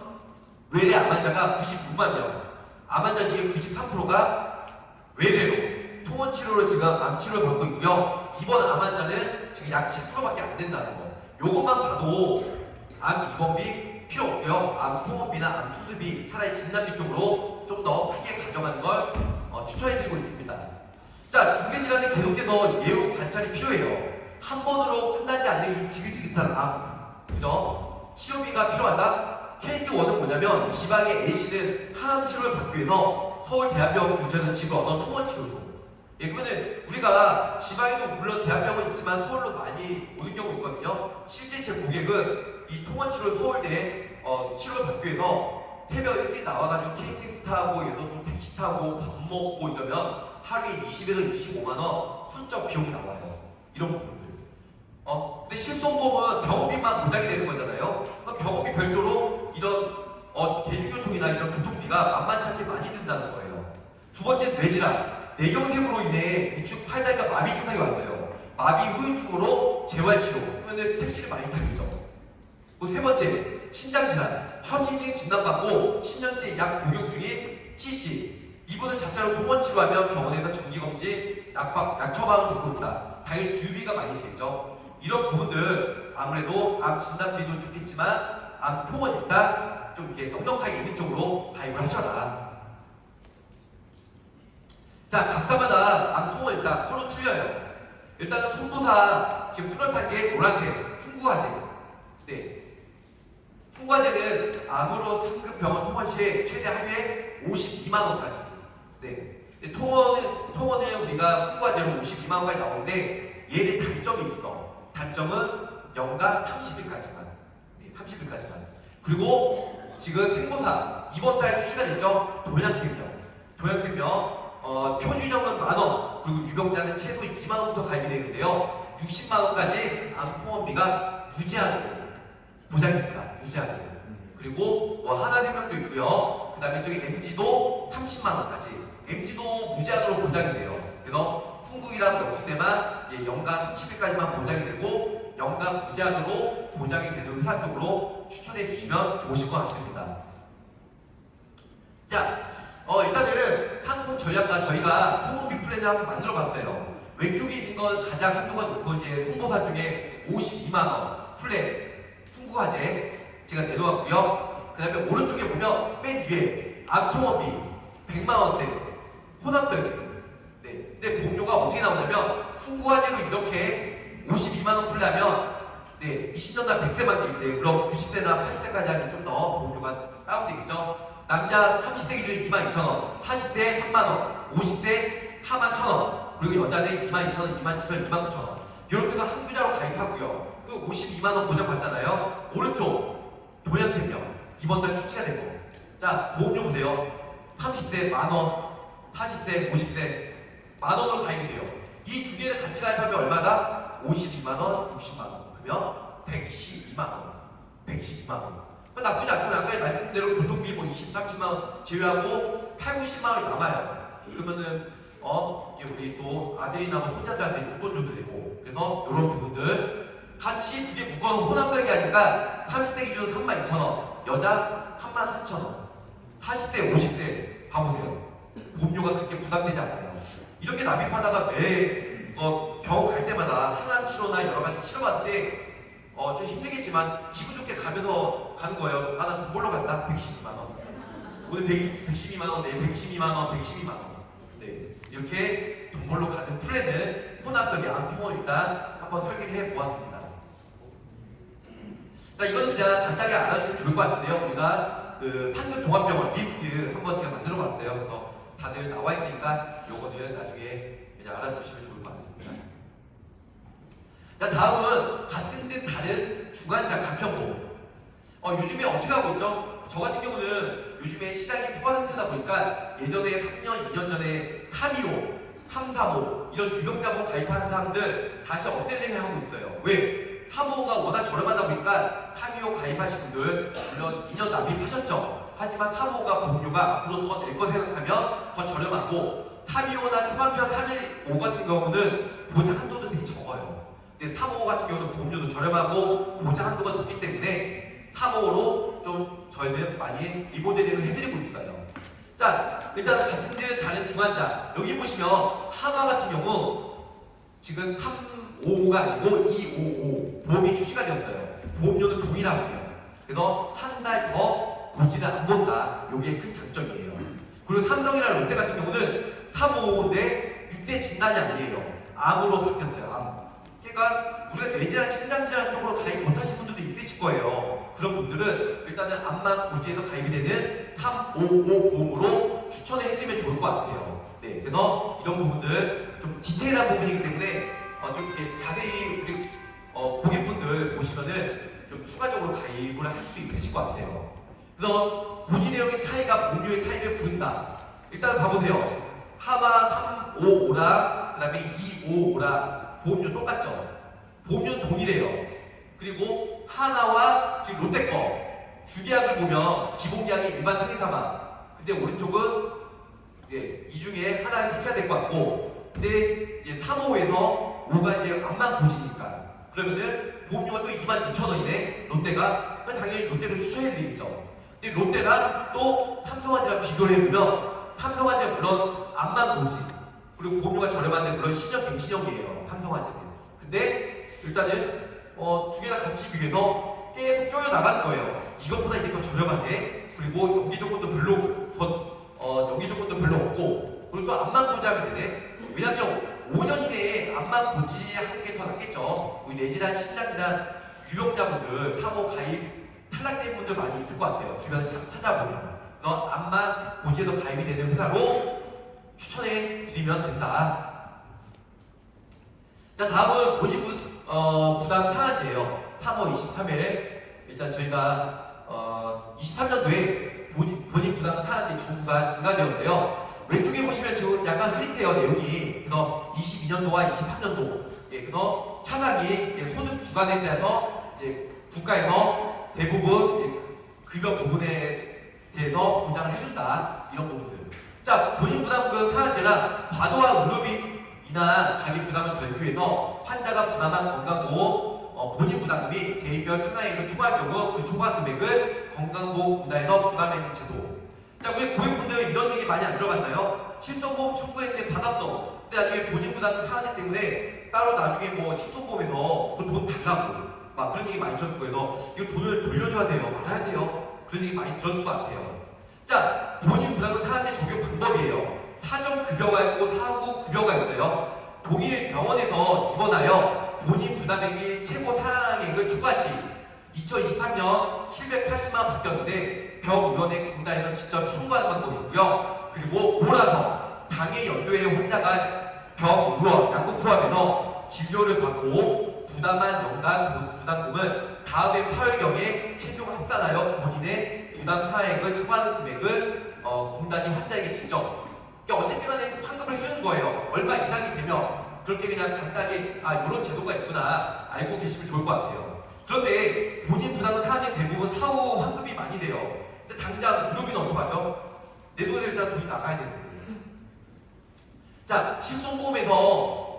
외래 암 환자가 96만 명. 암 환자 중에 93%가 외래로 통원 치료로 지금 암 치료를 받고 있고요. 입원 암 환자는 지금 약 10%밖에 안 된다는 거. 요것만 봐도 암 입원비 필요 없고요. 암 통원비나 암 수술비 차라리 진단비 쪽으로 좀 더 크게 가져가는 걸 어, 추천해드리고 있습니다. 자, 중대질환은 계속해서 예후 관찰이 필요해요. 한 번으로 끝나지 않는 이 지긋지긋한 암, 그죠? 치료비가 필요하다. 케이스 1은 뭐냐면 지방의 A씨는 항암 치료를 받기 위해서 서울 대학병원 근처에서 집을 얻어 통원 치료죠. 예, 그러면은 우리가 지방에도 물론 대학병원 있지만 서울로 많이 오는 경우 있거든요. 실제 제 고객은 이 통원 치료를 서울대 어, 치료를 받기 위해서 새벽 일찍 나와가지고 KTX 타고 여기서 또 택시 타고 밥 먹고 이러면 하루에 20에서 25만 원 순적 비용이 나와요. 이런 부분들. 어? 근데 실손보험은 병원비만 보장이 되는 거잖아요. 그러니까 병원비 별도로 이런 어, 대중교통이나 이런 교통비가 만만찮게 많이 든다는 거예요. 두 번째 뇌질환. 뇌경색으로 인해 우측 팔다리가 마비 증상이 왔어요. 마비 후유증으로 재활치료. 그러면 택시를 많이 타겠죠. 세 번째, 심장질환. 현심증 진단받고 10년째 약 복용 중인 C씨. 이분은 자체로 통원 치료하면 병원에서 정기검진, 약 처방을 받고 있다. 당연히 주유비가 많이 되겠죠. 이런 부분들 아무래도 암 진단비도 좋겠지만 암 통원 일단 좀 이렇게 넉넉하게 있는 쪽으로 가입을 하셔라. 자, 각사마다 암 통원 일단 서로 틀려요. 일단은 통보사 지금 뚜렷한 게 노란색, 흉구화제. 네. 흉과제는 암으로 상급 병원 통원 시에 최대 하루에 52만 원까지. 네. 근데 통원은 통원은 우리가 흉과제로 52만 원까지 나오는데 얘의 단점이 있어. 단점은 연간 30일까지만. 네, 30일까지만. 그리고 지금 생보사 이번 달 출시가 됐죠. 도약균명. 도약균명 어, 표준형은 만 원, 그리고 유병자는 최소 2만 원부터 가입이 되는데요. 60만 원까지 암 통원비가 무제한으로 보장이 됩니다. 무제한으로. 그리고 뭐 하나생명도 있고요. 그 다음에 저기 MG도 30만 원까지. MG도 무제한으로 보장이 돼요. 그래서 흥국이랑 몇 군데만 이제 연간 30일까지만 보장이 되고 연간 무제한으로 보장이 되는 회사 쪽으로 추천해 주시면 좋으실 것 같습니다. 자, 어, 일단은 상품 전략과 저희가 통원비 플랜을 한번 만들어 봤어요. 왼쪽에 있는 건 가장 한도가 높은 이제 홍보사 중에 52만 원 플랜 풍구화재 제가 내놓았고요. 그 다음에 오른쪽에 보면 맨 위에 암통원비 100만 원대 혼합설계 네. 근데 보험료가 어떻게 나오냐면 풍구화재로 이렇게 52만 원 풀려면 네, 20년 날 100세만 되는데 물론 90세나 80세까지 하면 좀 더 보험료가 다운되겠죠. 남자 30세 기준에 22,000원, 40세 3만원, 50세 41,000원, 그리고 여자는 22,000원, 27,000원, 29,000원. 이렇게 해서 한 구자로 가입하고요. 그 52만원 보장받잖아요. 오른쪽 도약템명 이번 달 출시가 된 거. 자, 보험료 보세요. 30세 만원, 40세, 50세 만원으로 가입이 돼요. 이 두 개를 같이 가입하면 얼마다? 52만원, 60만원. 그러면 112만원. 112만원. 나쁘지 않잖아요. 아까 말씀드린 대로 교통비 뭐 20, 30만 원 제외하고 8, 90만 원이 남아요. 그러면은 어 이게 우리 또 아들이나 뭐 손자들한테 용돈 줘도 되고 그래서 이런 부분들 같이 두 개 묶어서 혼합 설계 하니까 30세 기준으로 3만 2천 원, 여자 3만 4천 원, 40세, 50세 봐보세요. 보험료가 그렇게 부담되지 않아요. 이렇게 납입하다가 매 어, 병원 갈 때마다 항암 치료나 여러 가지 치료받을 때 어, 좀 힘들겠지만 기분 좋게 가면서 가는 거예요. 아, 나돈 벌러 간다. 112만 원. 오늘 100, 112만 원, 내일 112만 원, 112만 원. 네. 이렇게 돈 벌러 가는 플랜을 혼합적 양통을 일단 한번 설계를 해 보았습니다. 자, 이거는 그냥 간단하게 알아주시면 좋을 것 같은데요. 우리가 그 상급 종합병원 리스트 한번 제가 만들어 봤어요. 그래서 다들 나와 있으니까 요거는 나중에 그냥 알아두시면 좋을 것 같습니다. 자, 다음은 같은 듯 다른 주관자 간편보. 어, 요즘에 어떻게 하고 있죠? 저 같은 경우는 요즘에 시장이 포화 상태다 보니까 예전에 3년, 2년 전에 325, 335 이런 유병자보 가입한 사람들 다시 업셀링 하고 있어요. 왜? 355가 워낙 저렴하다 보니까 325 가입하신 분들 물론 2년 납입하셨죠. 하지만 355가 보험료가 앞으로 더낼거 생각하면 더 저렴하고 325나 초반편 315 같은 경우는 보장 한도도 되게 적어요. 근데 355 같은 경우는 보험료도 저렴하고 보장 한도가 높기 때문에 355로 좀 저희는 많이 리모델링을 해드리고 있어요. 자, 일단 같은 듯 다른 중환자 여기 보시면 한화 같은 경우 지금 355가 아니고 255 보험이 출시가 되었어요. 보험료는 동일하고요. 그래서 한 달 더 고지를 안 본다. 이게 큰 장점이에요. 그리고 삼성이나 롯데 같은 경우는 355인데 6대 진단이 아니에요. 암으로 바뀌었어요. 암. 그러니까 우리가 뇌질환, 신장질환 쪽으로 가입 못하신 분들도 있으실 거예요. 그런 분들은 일단은 암만 고지에서 가입이 되는 355 보험으로 추천해 해드리면 좋을 것 같아요. 네, 그래서 이런 부분들 좀 디테일한 부분이기 때문에 어, 좀 이렇게 자세히 우리 어, 고객분들 보시면은 좀 추가적으로 가입을 하실 수 있으실 것 같아요. 그래서 고지 내용의 차이가 보험료의 차이를 부른다. 일단 봐보세요. 하마 355랑 그 다음에 255랑 보험료 똑같죠? 보험료는 동일해요. 그리고 하나와 지금 롯데 거 주계약을 보면 기본계약이 일반 상해사망 근데 오른쪽은 예, 이 중에 하나를 택해야 될 것 같고 근데 이제 3호에서 5가 이제 암만 고지니까 그러면은 보험료가 또 26,000원이네 롯데가 당연히 롯데를 추천해 드리겠죠 근데 롯데랑 또 삼성화재랑 비교를 해보면 삼성화재는 물론 암만 고지. 그리고 보험료가 저렴한데 물론 신형 갱신형이에요. 삼성화재는 근데 일단은 어, 두 개나 같이 비교해서 계속 쪼여 나가는 거예요. 이것보다 이게 더 저렴하네 그리고 연기 조건도 별로 더 어, 연기 조건도 별로 없고. 그리고 또 암만 고지하면 되네. 왜냐면 5년 이내에 암만 고지 하는 게 더 낫겠죠. 우리 뇌질환, 심장질환 유병자분들 사고 가입 탈락된 분들 많이 있을 것 같아요. 주변에 참 찾아보면. 너 암만 고지에도 가입이 되는 회사로 추천해 드리면 된다. 자 다음은 본인 부, 어, 부담 상한제예요. 3월 23일. 일단 저희가 어, 23년도에 본인, 본인 부담 상한제 정부가 증가되었는데요. 왼쪽에 보시면 지금 약간 흐릿해요 내용이. 그래서 22년도와 23년도. 예, 그래서 차상이 소득 구간에 대해서 이제 국가에서 대부분 급여 부분에 대해서 보장을 해준다. 이런 부분들. 자 본인 부담금 상한제랑 과도한 의료비 이나 가격 부담을 결부해서 환자가 부담한 건강보험 어, 본인 부담금이 대입별 상하액을 초과할 경우 그 초과 금액을 건강보험공단에서 부담해주는 제도. 자 우리 고객분들 이런 얘기 많이 안 들어봤나요? 실손보험 청구했는데 받았어. 근데 나중에 본인 부담금 상하기 때문에 따로 나중에 뭐 실손보험에서 그돈 달라고 막 그런 얘기 많이 들었을 거예요. 이거 돈을 돌려줘야 돼요. 말아야 돼요. 그런 얘기 많이 들었을 것 같아요. 자 본인 부담금 상한제 적용 방법이에요. 사전 급여가 있고 사후 급여가 있어요. 동일 병원에서 입원하여 본인 부담액이 최고 상한액을 초과 시 2023년 780만 바뀌었는데 병의원의 공단에서 직접 청구하는 방법이고요. 그리고 몰아서 당해 연도의 환자가 병의원 양국 포함해서 진료를 받고 부담한 연간 부담금은 다음해 8월경에 최종 합산하여 본인의 부담 사액을 초과하는 금액을 어, 공단이 환자에게 직접 그러니까 어쨌든 간에 환급을 해주는 거예요. 얼마 이상이 되면 그렇게 그냥 간단하게 아 이런 제도가 있구나 알고 계시면 좋을 것 같아요. 그런데 본인 부담은 사실 대부분 사후 환급이 많이 돼요. 근데 당장 의료비는 어떡하죠? 내 돈에 일단 돈이 나가야 되는데. 자, 실손보험에서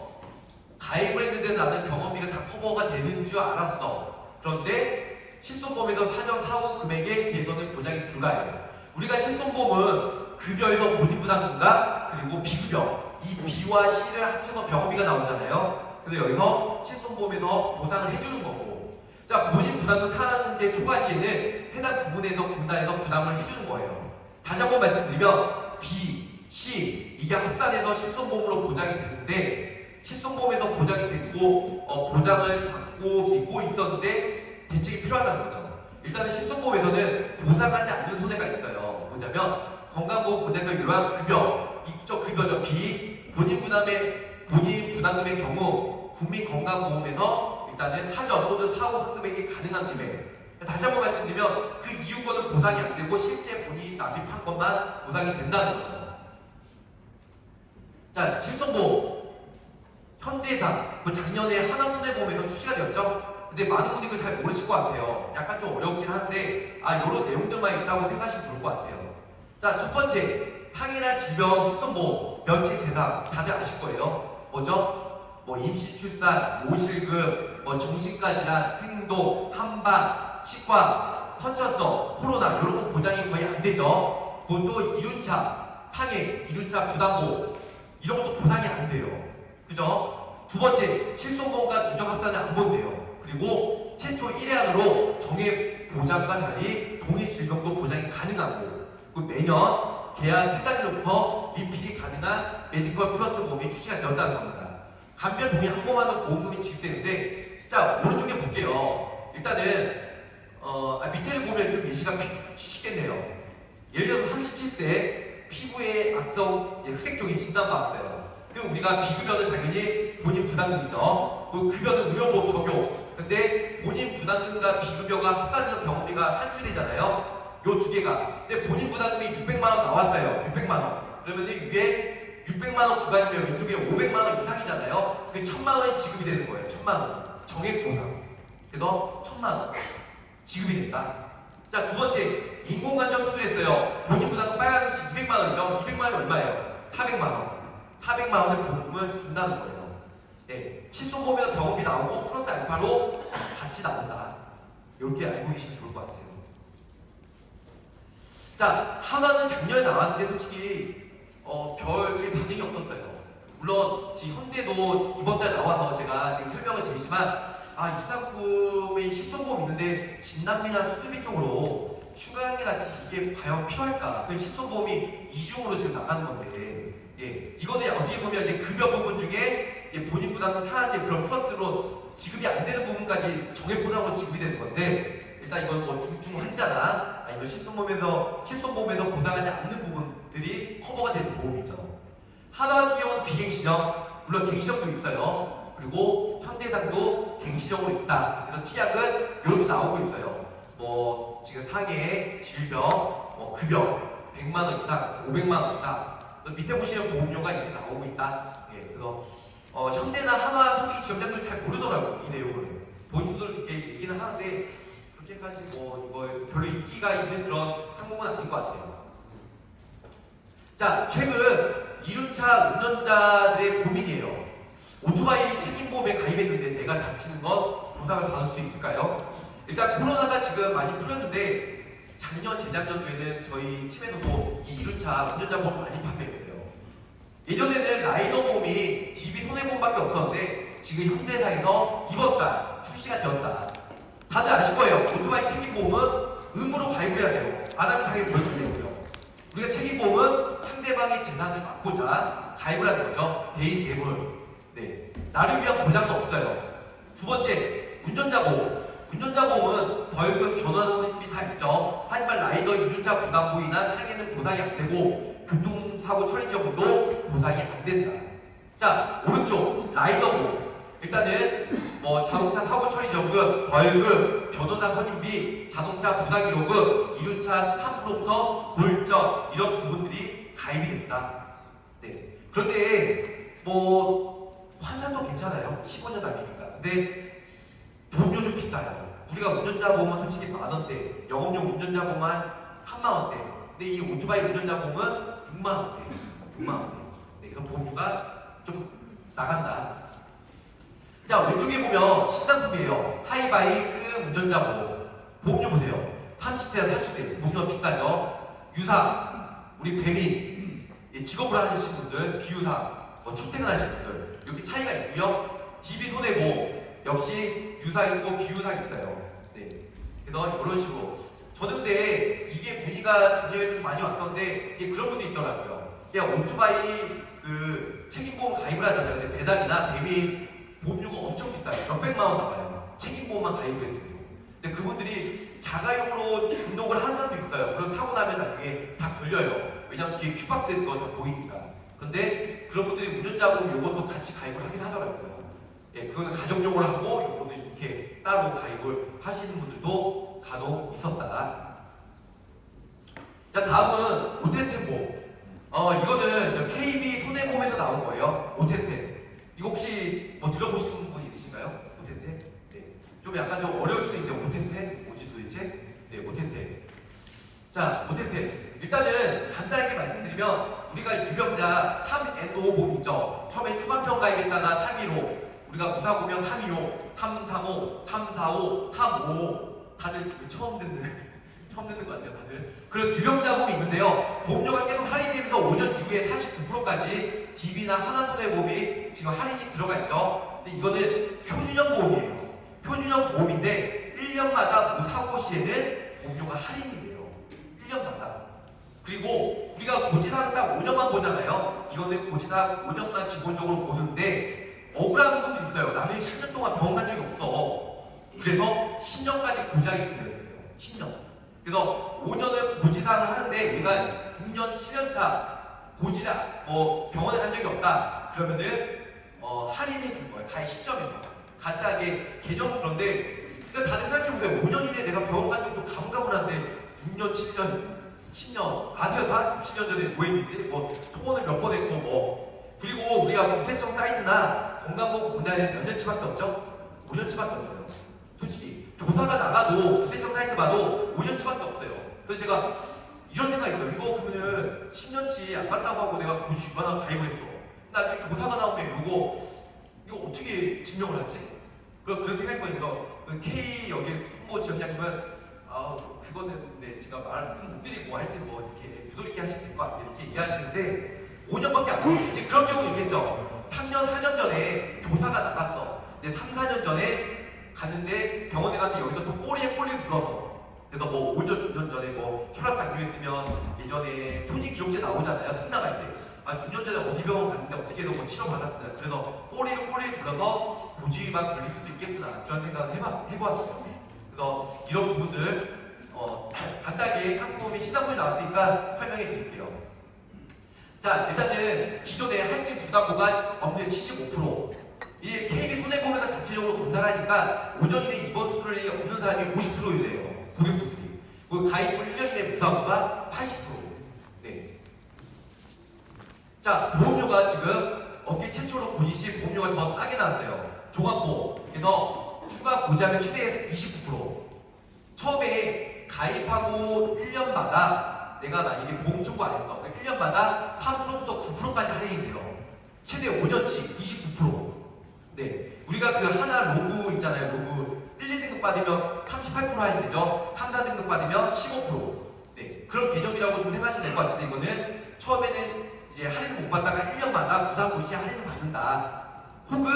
가입을 했는데 나는 병원비가 다 커버가 되는 줄 알았어. 그런데 실손보험에서 사전 사후 금액에 대해서는 보장이 불가해요. 우리가 실손보험은 급여에서 본인 부담금과 그리고 비급여 이 B와 C를 합쳐서 병원비가 나오잖아요. 그래서 여기서 실손보험에서 보상을 해주는 거고 자 본인 부담금 상한제 초과 시에는 해당 부분에서 공단에서 부담을 해주는 거예요. 다시 한번 말씀드리면 B, C 이게 합산해서 실손보험으로 보장이 되는데 실손보험에서 보장이 됐고 어, 보장을 받고 믿고 있었는데 대책이 필요하다는 거죠. 일단은 실손보험에서는 보상하지 않는 손해가 있어요. 뭐냐면 건강보험보장금 요양 급여, 이쪽 급여죠. 비 본인 부담의 본인 부담금의 경우 국민건강보험에서 일단은 하전 또는 사후 환급액이 가능한 금액. 다시 한번 말씀드리면 그 이유권은 보상이 안 되고 실제 본인이 납입한 것만 보상이 된다는 거죠. 자, 실손보험. 현대해상, 그 작년에 하나손해 보험에서 출시가 되었죠? 근데 많은 분들이 그걸 잘 모르실 것 같아요. 약간 좀 어렵긴 한데, 아, 이런 내용들만 있다고 생각하시면 좋을 것 같아요. 자, 첫 번째, 상해나 질병 실손보험, 면책 대상, 다들 아실 거예요. 뭐죠? 뭐 임신, 출산, 모실급, 뭐 정신과 질환, 행동, 한방, 치과, 선천성, 코로나 이런 거 보장이 거의 안 되죠. 그것도 2륜차, 상해, 2륜차 부담보 이런 것도 보상이 안 돼요. 그죠? 두 번째, 실손보험과 누적 합산을 안 본대요. 그리고 최초 1회 안으로 정액 보장과 달리 동일 질병도 보장이 가능하고 그리고 매년 계약 해당일로부터 리필이 가능한 메디컬 플러스 보험이 출시가 되었다는 겁니다. 간편 동의 한 번만은 보험금이 지급되는데 자 오른쪽에 볼게요. 일단은 어, 아, 밑에를 보면 좀 예시가 피- 쉽겠네요. 예를 들어서 37세 피부에 악성 이제 흑색종이 진단받았어요. 그럼 우리가 비급여는 당연히 본인 부담금이죠. 그 급여는 의료보험 적용. 근데 본인 부담금과 비급여가 합산해서 병원비가 산출되잖아요. 요 두 개가. 근데 본인 부담금이 600만 원 나왔어요. 600만 원. 그러면 이 위에 600만 원 구간이면 왼쪽에 500만 원 이상이잖아요. 그게 1000만 원이 지급이 되는 거예요. 1000만 원. 정액 보상. 그래서 1000만 원 지급이 된다. 자, 두 번째, 인공관절 수술했어요. 본인 부담금 빨간색 200만 원이죠. 200만 원이 얼마예요? 400만 원. 400만 원의 보험금을 준다는 거예요. 네, 실손보험에서 병원비 나오고 플러스 알파로 같이 나온다. 이렇게 알고 계시면 좋을 것 같아요. 자, 하나는 작년에 나왔는데 솔직히 어, 별게 반응이 없었어요. 물론 지금 현대도 이번 달에 나와서 제가 지금 설명을 드리지만 아, 이 상품의 실손보험 있는데 진단비나 수술비 쪽으로 추가하게라지 이게 과연 필요할까? 그 실손보험이 이중으로 지금 나가는 건데 예, 이거는 어떻게 보면 이제 급여 부분 중에 이제 본인 부담은 사한제 그런 플러스로 지급이 안 되는 부분까지 정액 보상으로 지급이 되는 건데 일단 이건 뭐 중증 환자나 아니면 실손보험에서 실손보험에서 보상하지 않는 부분들이 커버가 되는 보험이죠. 하나 같은 경우는 비갱신형, 물론 갱신형도 있어요. 그리고 현대상도 갱신형으로 있다. 그래서 특약은 이렇게 나오고 있어요. 뭐 지금 상해, 질병, 뭐 급여 100만 원 이상, 500만 원 이상. 또 밑에 보시면 보험료가 이렇게 나오고 있다. 예, 그래서 어, 현대나 하나 솔직히 지원자들 잘 모르더라고요 이 내용을. 본인도 이렇게 얘기는 하는데 그렇게까지 뭐, 뭐 별로 인기가 있는 그런 항목은 아닌 것 같아요. 자, 최근 이륜차 운전자들의 고민이에요. 오토바이 책임보험에 가입했는데 내가 다치는 건 보상을 받을 수 있을까요? 일단 코로나가 지금 많이 풀렸는데 작년, 재작년 도에는 저희 팀에서도 이 이륜차 운전자 보험 많이 판매했어요. 예전에는 라이더 보험이 DB 손해보험밖에 없었는데 지금 현대사에서 이번 달 출시가 되었다. 다들 아실 거예요. 오토바이 책임보험은 의무로 가입을 해야 돼요. 안 하면 가입 벌금 되고요. 우리가 책임보험은 상대방의 재산을 막고자 가입을 하는 거죠. 대인 대물. 네. 나를 위한 보장도 없어요. 두 번째, 운전자 보험. 운전자 보험은 벌금, 변호사비 다 있죠. 하지만 라이더 이륜차 부담으로 인한 상해는 보상이 안 되고 교통사고 처리 지역도 보상이 안 된다. 자, 오른쪽 라이더 보험. 일단은 뭐 자동차 사고 처리 지원금, 벌금, 변호사 선임비, 자동차 부상 기록금, 이륜차 함부로부터 골전 이런 부분들이 가입이 된다. 네. 그런데 뭐 환산도 괜찮아요. 15년 납입니까? 근데 보험료 좀 비싸요. 우리가 운전자 보험은 솔직히 만 원대, 영업용 운전자 보험은 한 3만 원대. 근데 이 오토바이 운전자 보험은 6만 원대, 6만 원대. 네, 그 보험료가 좀 나간다. 자 왼쪽에 보면 신상품이에요. 하이바이크 운전자 보험. 보험료 보세요. 30세에서 40세 보험료가 비싸죠. 유상, 우리 배민, 예, 직업을 하시는 분들, 비유상, 뭐 출퇴근하시는 분들 이렇게 차이가 있고요. DB 손해보험 역시 유상 있고 비유상 있어요. 네, 그래서 이런 식으로 저는 근데 이게 문의가 작년에 좀 많이 왔었는데 이게 그런 분도 있더라고요. 그냥 오토바이 그 책임보험 가입을 하잖아요. 근데 배달이나 배민 보험료가 엄청 비싸요. 몇백만 원 나가요. 책임보험만 가입을 해도. 근데 그분들이 자가용으로 등록을 하는 사람도 있어요. 그런 사고 나면 나중에 다 걸려요. 왜냐면 뒤에 큐박스 거다 보이니까. 그런데 그런 분들이 운전자 보험 요것도 같이 가입을 하긴 하더라고요. 예, 그거는 가정용으로 하고 요거는 이렇게 따로 가입을 하시는 분들도 간혹 있었다. 자 다음은 오테테보. 어 이거는 저 KB 손해보험에서 나온 거예요. 오테테. 이거 혹시 뭐 들어보신 분 있으신가요? 오테테? 네. 좀 약간 좀 어려울 수도 있는데 오테테 뭐지 도대체? 네, 오테테. 자, 오테테. 일단은 간단하게 말씀드리면 우리가 유병자 3NO 보험 있죠. 처음에 주간평 가입했다가 315, 우리가 무사고면 325, 335, 345, 355 다들 처음 듣는 처음 듣는 유병자 보험이 있는데요. 보험료가 계속 할인되면서 5년 이후에 49%까지 DB나 하나손해보험이 지금 할인이 들어가 있죠. 근데 이거는 표준형 보험이에요. 표준형 보험인데 1년마다 무사고 시에는 보험료가 할인이 돼요. 1년마다. 그리고 우리가 고지사는 딱 5년만 보잖아요. 이거는 고지사 5년만 기본적으로 보는데 억울한 분도 있어요. 나는 10년 동안 병원 간 적이 없어. 그래서 10년까지 고지하게 있어요. 10년. 그래서 5년을 고지사를 하는데 우리가 9년, 7년차 고지라 뭐 병원에 간 적이 없다. 그러면은 어, 할인해 준 거예요. 가입 시점에서. 간단하게 개념은 그런데 그러니까 다들 생각해보세요. 5년 이내 내가 병원 간 적도 가물가물한데 6년, 7년, 10년 아세요? 다 60년 전에 뭐 했는지 뭐 통원을 몇 번 했고 뭐 그리고 우리가 구세청 사이트나 건강보험 공단에 몇 년치밖에 없죠? 5년치밖에 없어요. 조사가 나가도 구세청 사이트 봐도 5년치밖에 없어요. 그래서 제가 이런 생각이 있어요. 이거 그러면은 10년치 안 갔다고 하고 내가 고지 유관하고 가입을 했어. 나중에 조사가 나오면 이거 이거 어떻게 증명을 하지? 그 그렇게 생각해보니까 그 K 여기 홍보 지원장님은 아 그거는 네 제가 말을 못 드리고 하여튼 뭐 이렇게 유도리 있게 하시면 될 것 같아요 이렇게 이해하시는데 5년밖에 안. 이제 그런 경우 있겠죠. 3년 4년 전에 조사가 나갔어. 근데 3, 4년 전에 갔는데 병원에 갔는데 여기서 또 꼬리에 꼬리 불어서 그래서 뭐 5년, 6년 전에 뭐 혈압 당뇨했으면 예전에 초지 기록제 나오잖아요. 승 나갈 때. 아, 6년 전에 어디 병원 갔는데 어떻게든 뭐 치료 받았습니다. 그래서 꼬리를 꼬리에 불어서 고지위반 걸릴 수도 있겠구나. 그런 생각을 해봤, 해보았어요. 그래서 이런 부분들 어, 간단하게 한국이 시사본이 나왔으니까 설명해 드릴게요. 자, 일단은 기존에 할증 부담보가 없는 75%. 이 KB 손해보험에서 자체적으로 검사를 하니까 5년 이내 입원 수술이 없는 사람이 50%이래요. 고객분들이. 그리고 가입 후 1년 이내 부담보가 80%. 네. 자, 보험료가 지금 업계 최초로 고지시 보험료가 더 싸게 나왔어요. 종합보험. 그래서 추가 고지하면 최대 29%. 처음에 가입하고 1년마다 내가 만약에 보험 청구 안 했어. 1년마다 3%부터 9%까지 할인이 돼요. 최대 5년치 29%. 네. 우리가 그 하나 로그 있잖아요. 로그 1, 2등급 받으면 38% 할인되죠. 3, 4등급 받으면 15%. 네. 그런 개념이라고 좀 생각하시면 될 것 같은데 이거는 처음에는 이제 할인을 못 받다가 1년마다 부담고시 할인을 받는다. 혹은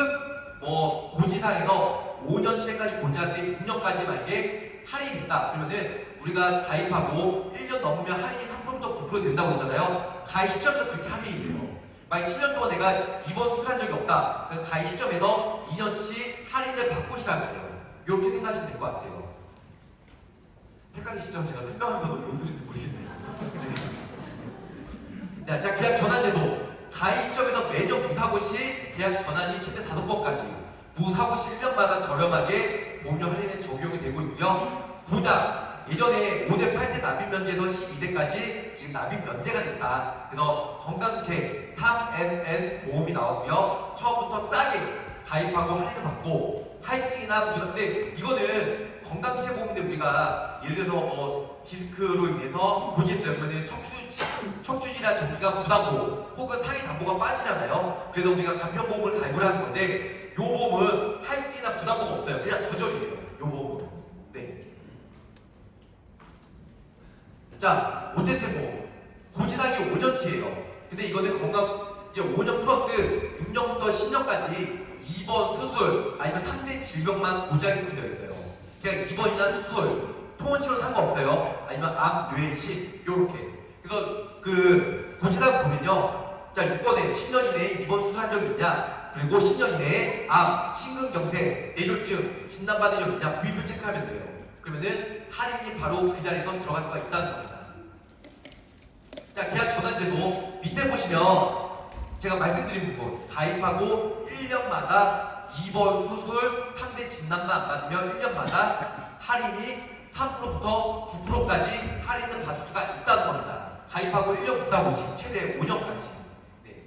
뭐 고지사에서 5년째까지 고지하는데 6년까지 만약에 할인이 있다. 그러면은 우리가 가입하고 1년 넘으면 할인이 3%부터 9% 된다고 했잖아요. 가입 시점에서 그렇게 할인이 돼요. 만약 7년 동안 내가 입원 수술한 적이 없다. 그 가입 시점에서 2년치 할인을 받고 시작하면 돼요. 이렇게 생각하시면 될 것 같아요. 헷갈리시죠? 제가 설명하면서도 뭔 소리인지 모르겠네요. 네. 자, 자, 계약 전환제도. 가입 시점에서 매년 무사고 시 계약 전환이 최대 5번까지. 무사고 시 1년마다 저렴하게 보험료 할인에 적용이 되고 있고요. 보장. 예전에 5대 8대 납입 면제에서 12대까지 지금 납입 면제가 됐다. 그래서 건강체 3NN 보험이 나왔고요. 처음부터 싸게 가입하고 할인을 받고 할증이나 부담. 근데 이거는 건강체 보험인데 우리가 예를 들어서 뭐 디스크로 인해서 고지했어요. 그러면 척추지, 척추지나 전기가 부담보 혹은 상해 담보가 빠지잖아요. 그래서 우리가 간편보험을 가입을 하는 건데 요 보험은 할증이나 부담보가 없어요. 그냥 저절이에요. 요 보험은. 네. 자, 어쨌든 뭐 고지하기 5년치예요. 근데 이거는 건강 이제 5년 플러스 6년부터 10년까지 입원 수술 아니면 3대 질병만 고지하게끔 되어 있어요. 그냥 입원이나 수술, 통원 치료는 상관없어요. 아니면 암, 뇌, 식 요렇게. 그래서 그 고지다 보면요. 자, 6번에 10년 이내에 입원 수술한 적이 있냐? 그리고 10년 이내에 암, 심근경색, 뇌졸중 진단받은 적 있냐? 구입을 체크하면 돼요. 그러면은 할인이 바로 그 자리에서 들어갈 수가 있다는 겁니다. 자, 계약 전환제도 밑에 보시면 제가 말씀드린 부분 가입하고 1년마다 입원 수술 상대 진단만 안 받으면 1년마다 할인이 3%부터 9%까지 할인을 받을 수가 있다는 겁니다. 가입하고 1년부터 하고 지금 최대 5년까지. 네.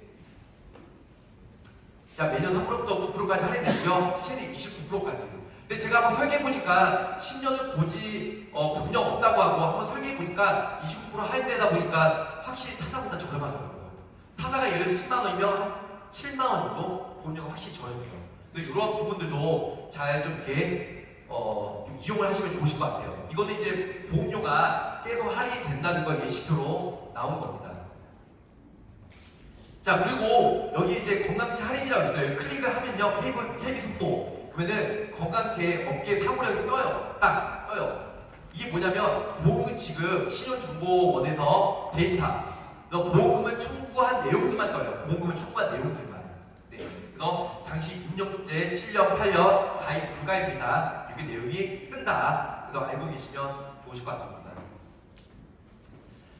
자, 매년 3%부터 9%까지 할인되고요. 최대 29%까지. 근데 제가 한번 설계해보니까 10년을 고지, 어, 병력 없다고 하고 한번 설계해보니까 29% 할인되다 보니까 확실히 타사보다 저렴하더라고요. 타사가 예를 들어 10만 원이면 한 7만 원 정도 보험료가 확실히 저렴해요. 근데 이런 부분들도 잘 좀 이렇게 어, 좀 이용을 하시면 좋으실 것 같아요. 이거는 이제 보험료가 계속 할인이 된다는 걸 예시표로 나온 겁니다. 자 그리고 여기 이제 건강체 할인이라고 있어요. 클릭을 하면요 케이블 케이비 속보 그러면은 건강체 업계 사고력이 떠요. 딱 떠요. 이게 뭐냐면 보험금 지급 신용정보원에서 데이터. 너 보험금을 청구한 내용들만 떠요. 보험금을 청구한 내용들만. 네. 그래서 당시 입력제 7년 8년 가입 불가입니다. 이렇게 내용이 뜬다. 그래서 알고 계시면 좋으실 것 같습니다.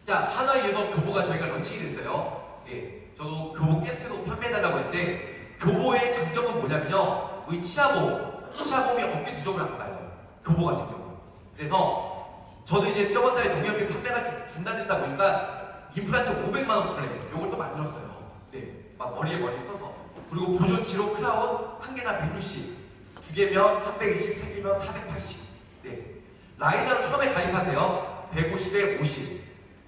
자, 하나이에서 교보가 저희가 런칭이 됐어요. 예, 저도 교보 깨트로 판매해달라고 했는데, 교보의 장점은 뭐냐면요. 우리 치아보험, 치아보험이 업계 누적을 안 봐요. 교보 같은 경우. 그래서, 저도 이제 저번 달에 농협이 판매가 중- 중단됐다 보니까, 임플란트 500만원 플랜, 요걸 또 만들었어요. 네, 막 머리에 머리 써서. 그리고 보존 치료 크라운 한 개나 160, 두 개면 320, 세 개면 480. 네. 라이나로 처음에 가입하세요. 150에 50.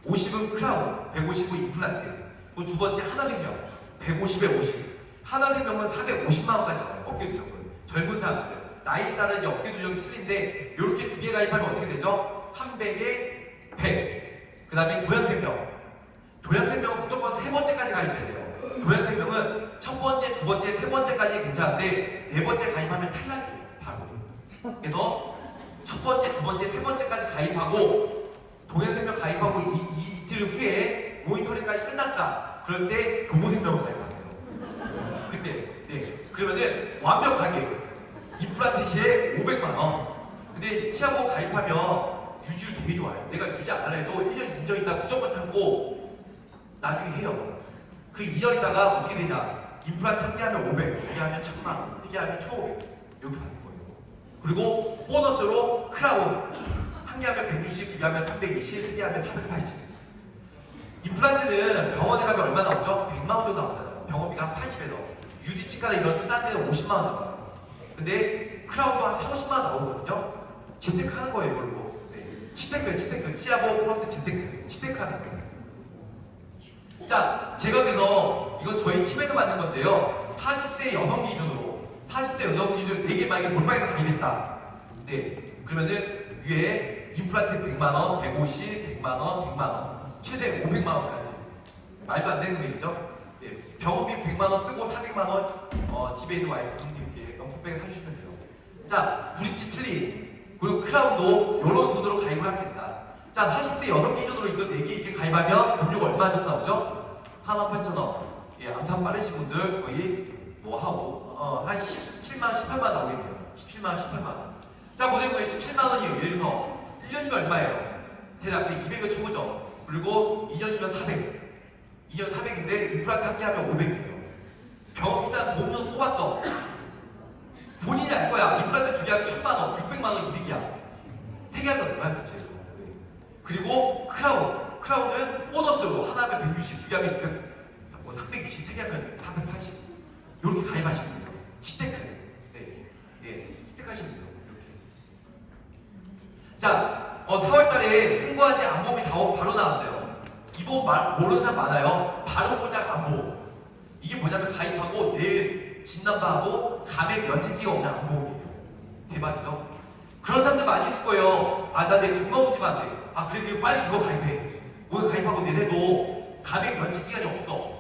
50은 크라운, 150은 임플란트. 그리고 두 번째 하나생명, 150에 50. 하나생명은 450만 원까지 나와요. 업계 누적은. 젊은 사람들. 나이 따라 이제 어깨 누적이 틀린데 이렇게 두 개 가입하면 어떻게 되죠? 300에 100. 그 다음에 도양생명. 도양생명은 무조건 세 번째까지 가입해야 돼요. 도양생명은 첫 번째, 두 번째, 세 번째까지 괜찮은데 네 번째 가입하면 탈락이에요. 바로. 그래서 첫 번째, 두 번째, 세 번째까지 가입하고 동해생명 가입하고 이, 이, 이틀 후에 모니터링까지 끝났다. 그럴 때 교보생명을 가입하세요. 그때, 네. 그러면은 완벽하게 임플란트 시에 500만 원. 근데 치아보험 가입하면 유지를 되게 좋아요. 내가 유지 안 하려도 1년, 2년 있다가 무조건 참고 나중에 해요. 그 2년 있다가 어떻게 되냐. 임플란트 한개 하면 500, 두개 하면 1000만 원, 세개 하면 1500. 이렇게 받는 거예요. 그리고 보너스로 크라운. 한 개 하면 160, 두 개 하면 320, 세개 하면 480. 임플란트는 병원에 가면 얼마 나오죠? 100만 원 정도 나오잖아요. 병원비가 80에서. 유디치과나 이런 좀 싼 데는 50만 원 나와요. 근데 크라운도 한 4, 50만 원 나오거든요. 재테크 하는 거예요, 이걸로. 네. 치테크, 치테크. 치아보 플러스 재테크. 치테크 하는 거예요. 자, 제가 그래서 이거 저희 팀에서 만든 건데요. 40대 여성 기준으로 40대 여성 기준 4개 만약에 몰빵해서 가입했다. 네. 그러면은 위에 임플란트 100만 원, 150, 100만 원, 100만 원, 최대 500만 원까지. 말도 안 되는 금액이죠. 네. 병원비 100만 원 쓰고 400만 원 어, 집에 있는 와이프님께 명품백을 사주시면 돼요. 자, 브릿지 틀니 그리고 크라운도 이런 돈으로 가입을 하면 된다. 자, 40대 여성 기준으로 이거 4개 이렇게 가입하면 보험료가 얼마 정도 나오죠? 48,000원. 예, 암산 빠르신 분들 거의 뭐 하고 어, 한 17만 원, 18만 원 나오겠네요. 17만 원, 18만 원. 자, 모델 왜 17만 원이에요? 예를 들어서 1년이면 얼마예요? 대략 100, 200을 쳐보죠. 그리고 2년이면 400. 2년 400인데 임플란트 함께 하면 500이에요. 병원 일단 보험료 뽑았어. 본인이 알 거야. 두개 하면 1000만 원, 600만 원 이득이야. 세개 하면 얼마야, 그치? 그리고 크라운. 크라운은 보너스로 하나 하면 160, 두개 하면 200, 뭐 320, 세개 하면 480. 이렇게 가입하시면 돼요. 치테크. 네. 예, 치테크 하시면 돼요. 이렇게. 자, 어, 4월 달에 풍부하지 안보험이 다 바로 나왔어요. 이 보험 말- 모르는 사람 많아요. 바로 보장 안보험. 이게 뭐냐면 가입하고 내일 진단받고 감액 면책기가 없는 안보험이에요. 대박이죠? 그런 사람들 많이 있을 거예요. 아, 나 내 건강검진 안 돼. 아, 그래, 그래, 빨리 이거 가입해. 오늘 가입하고 내내도 감액 면책 기간이 없어.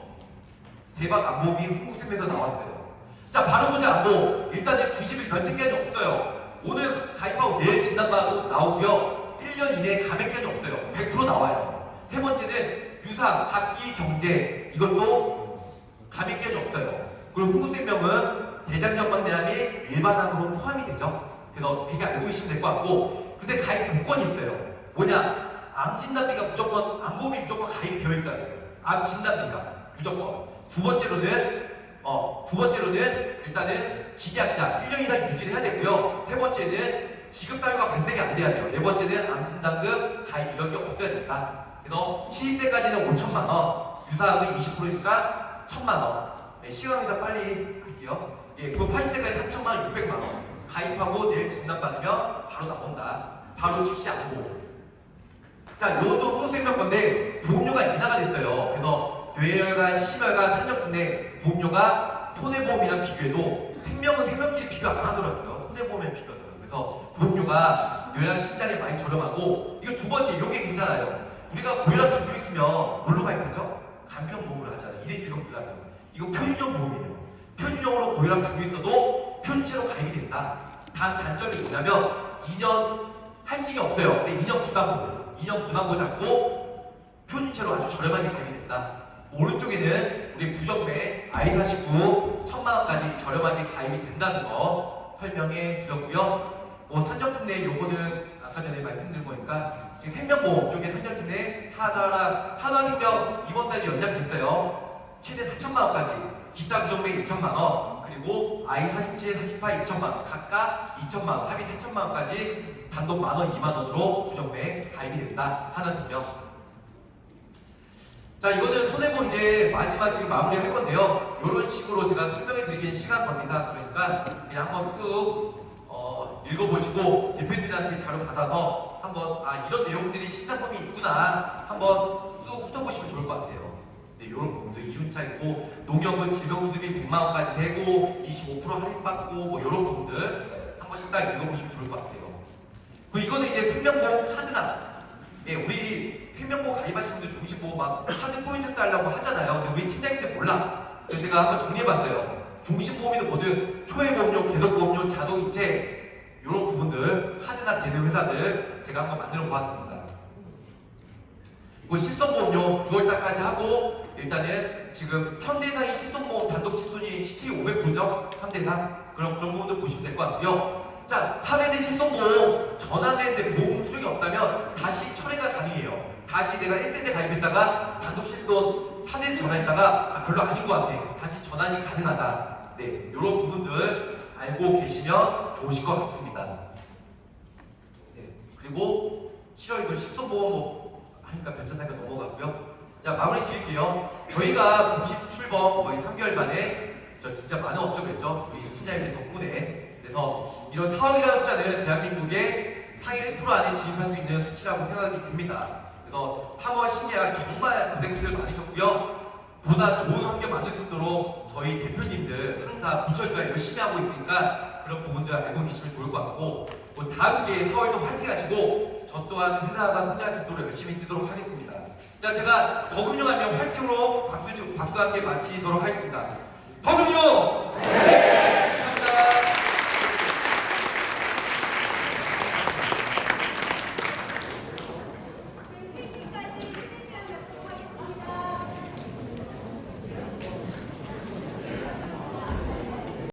대박 안보험이 홍보팀에서 나왔어요. 자, 바로 보자 안보. 일단은 90일 면책 기간이 없어요. 오늘 가입하고 내일 진단받고 나오고요. 1년 이내에 감액 기간이 없어요. 100% 나와요. 세 번째는 유상, 각기, 경제. 이것도 감이 깨져 없어요. 그리고 흥국생명은 대장전망대암이 일반암으로 포함이 되죠. 그래서 그렇게 알고 계시면 될 것 같고 근데 가입 조건이 있어요. 뭐냐? 암 진단비가 무조건 암보험이 무조건 가입이 되어 있어야 돼요. 암 진단비가 무조건. 두 번째로는 어, 두 번째로는 일단은 기계학자 1년 이상 유지를 해야 되고요. 세 번째는 지급 사유가 발생이 안 돼야 돼요. 네 번째는 암진단금 가입 이런 게 없어야 된다. 그래서 시입세까지는 5천만 원, 유사암은 20%니까 1천만 원. 네, 시간이다 빨리 할게요. 예, 그 80세까지 3천만 원, 600만 원. 가입하고 내일 진단받으면 바로 나온다. 바로 즉시 안보. 자, 이것도 후생명 건데 보험료가 인하가 됐어요. 그래서 뇌혈관, 심혈관, 산적분 내 보험료가 손해보험이랑 비교해도 생명은 생명끼리 비교 안 하더라고요. 손해보험에 비교하더라고요. 그래서 보험료가 뇌랑 심장에 많이 저렴하고 이거 두 번째, 이게 괜찮아요. 우리가 고혈압 들고 있으면 뭘로 가입하죠? 간편 보험을 하잖아요. 이대질병 들라면 이거 표준형 보험이에요. 표준형으로 고혈압 들고 있어도 표준체로 가입이 된다. 단 단점이 뭐냐면 2년 할증이 없어요. 근데 2년 부담보 2년 부담보 잡고 표준체로 아주 저렴하게 가입이 된다. 오른쪽에는 우리 부정매 I49 천만 원까지 저렴하게 가입이 된다는 거 설명해 드렸고요. 뭐 산정특례 요거는 아까 전에 말씀드린 거니까 지금 생명보험 쪽에 산정특례 하나랑 하나생명 이번 달에 연장됐어요. 최대 4천만 원까지 기타 부정매 2천만 원 그리고 I47, 48 2천만 원 각각 2천만 원 합의 3천만 원까지 단독 만 원, 2만 원으로 부정매 가입이 된다 하나생명 자 이거는 손해보 이제 마지막 지금 마무리 할 건데요. 이런 식으로 제가 설명해 드리기엔 시간 겁니다. 그러니까 그냥 한번 쭉 어, 읽어보시고 대표님한테 자료 받아서 한번 아 이런 내용들이 신상품이 있구나 한번 쭉 훑어보시면 좋을 것 같아요. 네, 이런 부분도 이윤차 있고 농협은 질병수습이 100만 원까지 되고 25% 할인받고 뭐 이런 부분들 한 번씩 딱 읽어보시면 좋을 것 같아요. 그 이거는 이제 생명보험 카드나 예, 우리 생명보험 가입하신 분들 종신 보험 막 카드 포인트 쌓으려고 하잖아요. 근데 우리 팀장님들 몰라. 그래서 제가 한번 정리해봤어요. 종신보험이든 뭐든 초회보험료, 계속보험료, 자동이체 이런 부분들 카드나 대는 회사들 제가 한번 만들어 보았습니다. 뭐 실손보험료 9월달까지 하고 일단은 지금 현대상이 실손보험 단독 실손이 시책이 500%죠? 현대상 그럼 그런 부분도 보시면 될 것 같고요. 자, 사례대 실손보험 전환했는데 보험 수령이 없다면 다시 철회가 가능해요. 다시 내가 1세대 가입했다가 단독 실손 4대 전환했다가 아, 별로 아닌 것 같아. 다시 전환이 가능하다. 네, 이런 부분들 알고 계시면 좋으실 것 같습니다. 네, 그리고 싫어 이거 실손보험 뭐 하니까 변천사니까 넘어갔고요. 자 마무리 지을게요. 저희가 공식 출범 거의 3개월 만에 저 진짜 많은 업적했죠. 우리 팀장님들 덕분에 그래서 이런 4억이라는 숫자는 대한민국의 상위 1% 안에 진입할 수 있는 수치라고 생각이 듭니다. 그래서 3월 신계약 정말 고생들 많으셨고요. 보다 좋은 환경 만들 수 있도록 저희 대표님들 항상 부처주가 열심히 하고 있으니까 그런 부분들 알고 계시면 좋을 것 같고 뭐 다음 기회에 4월도 화이팅 하시고 저 또한 회사가 성장할 수 있도록 열심히 뛰도록 하겠습니다. 자 제가 더금융하면 화이팅으로 박수, 함께 마치도록 하겠습니다. 더금융!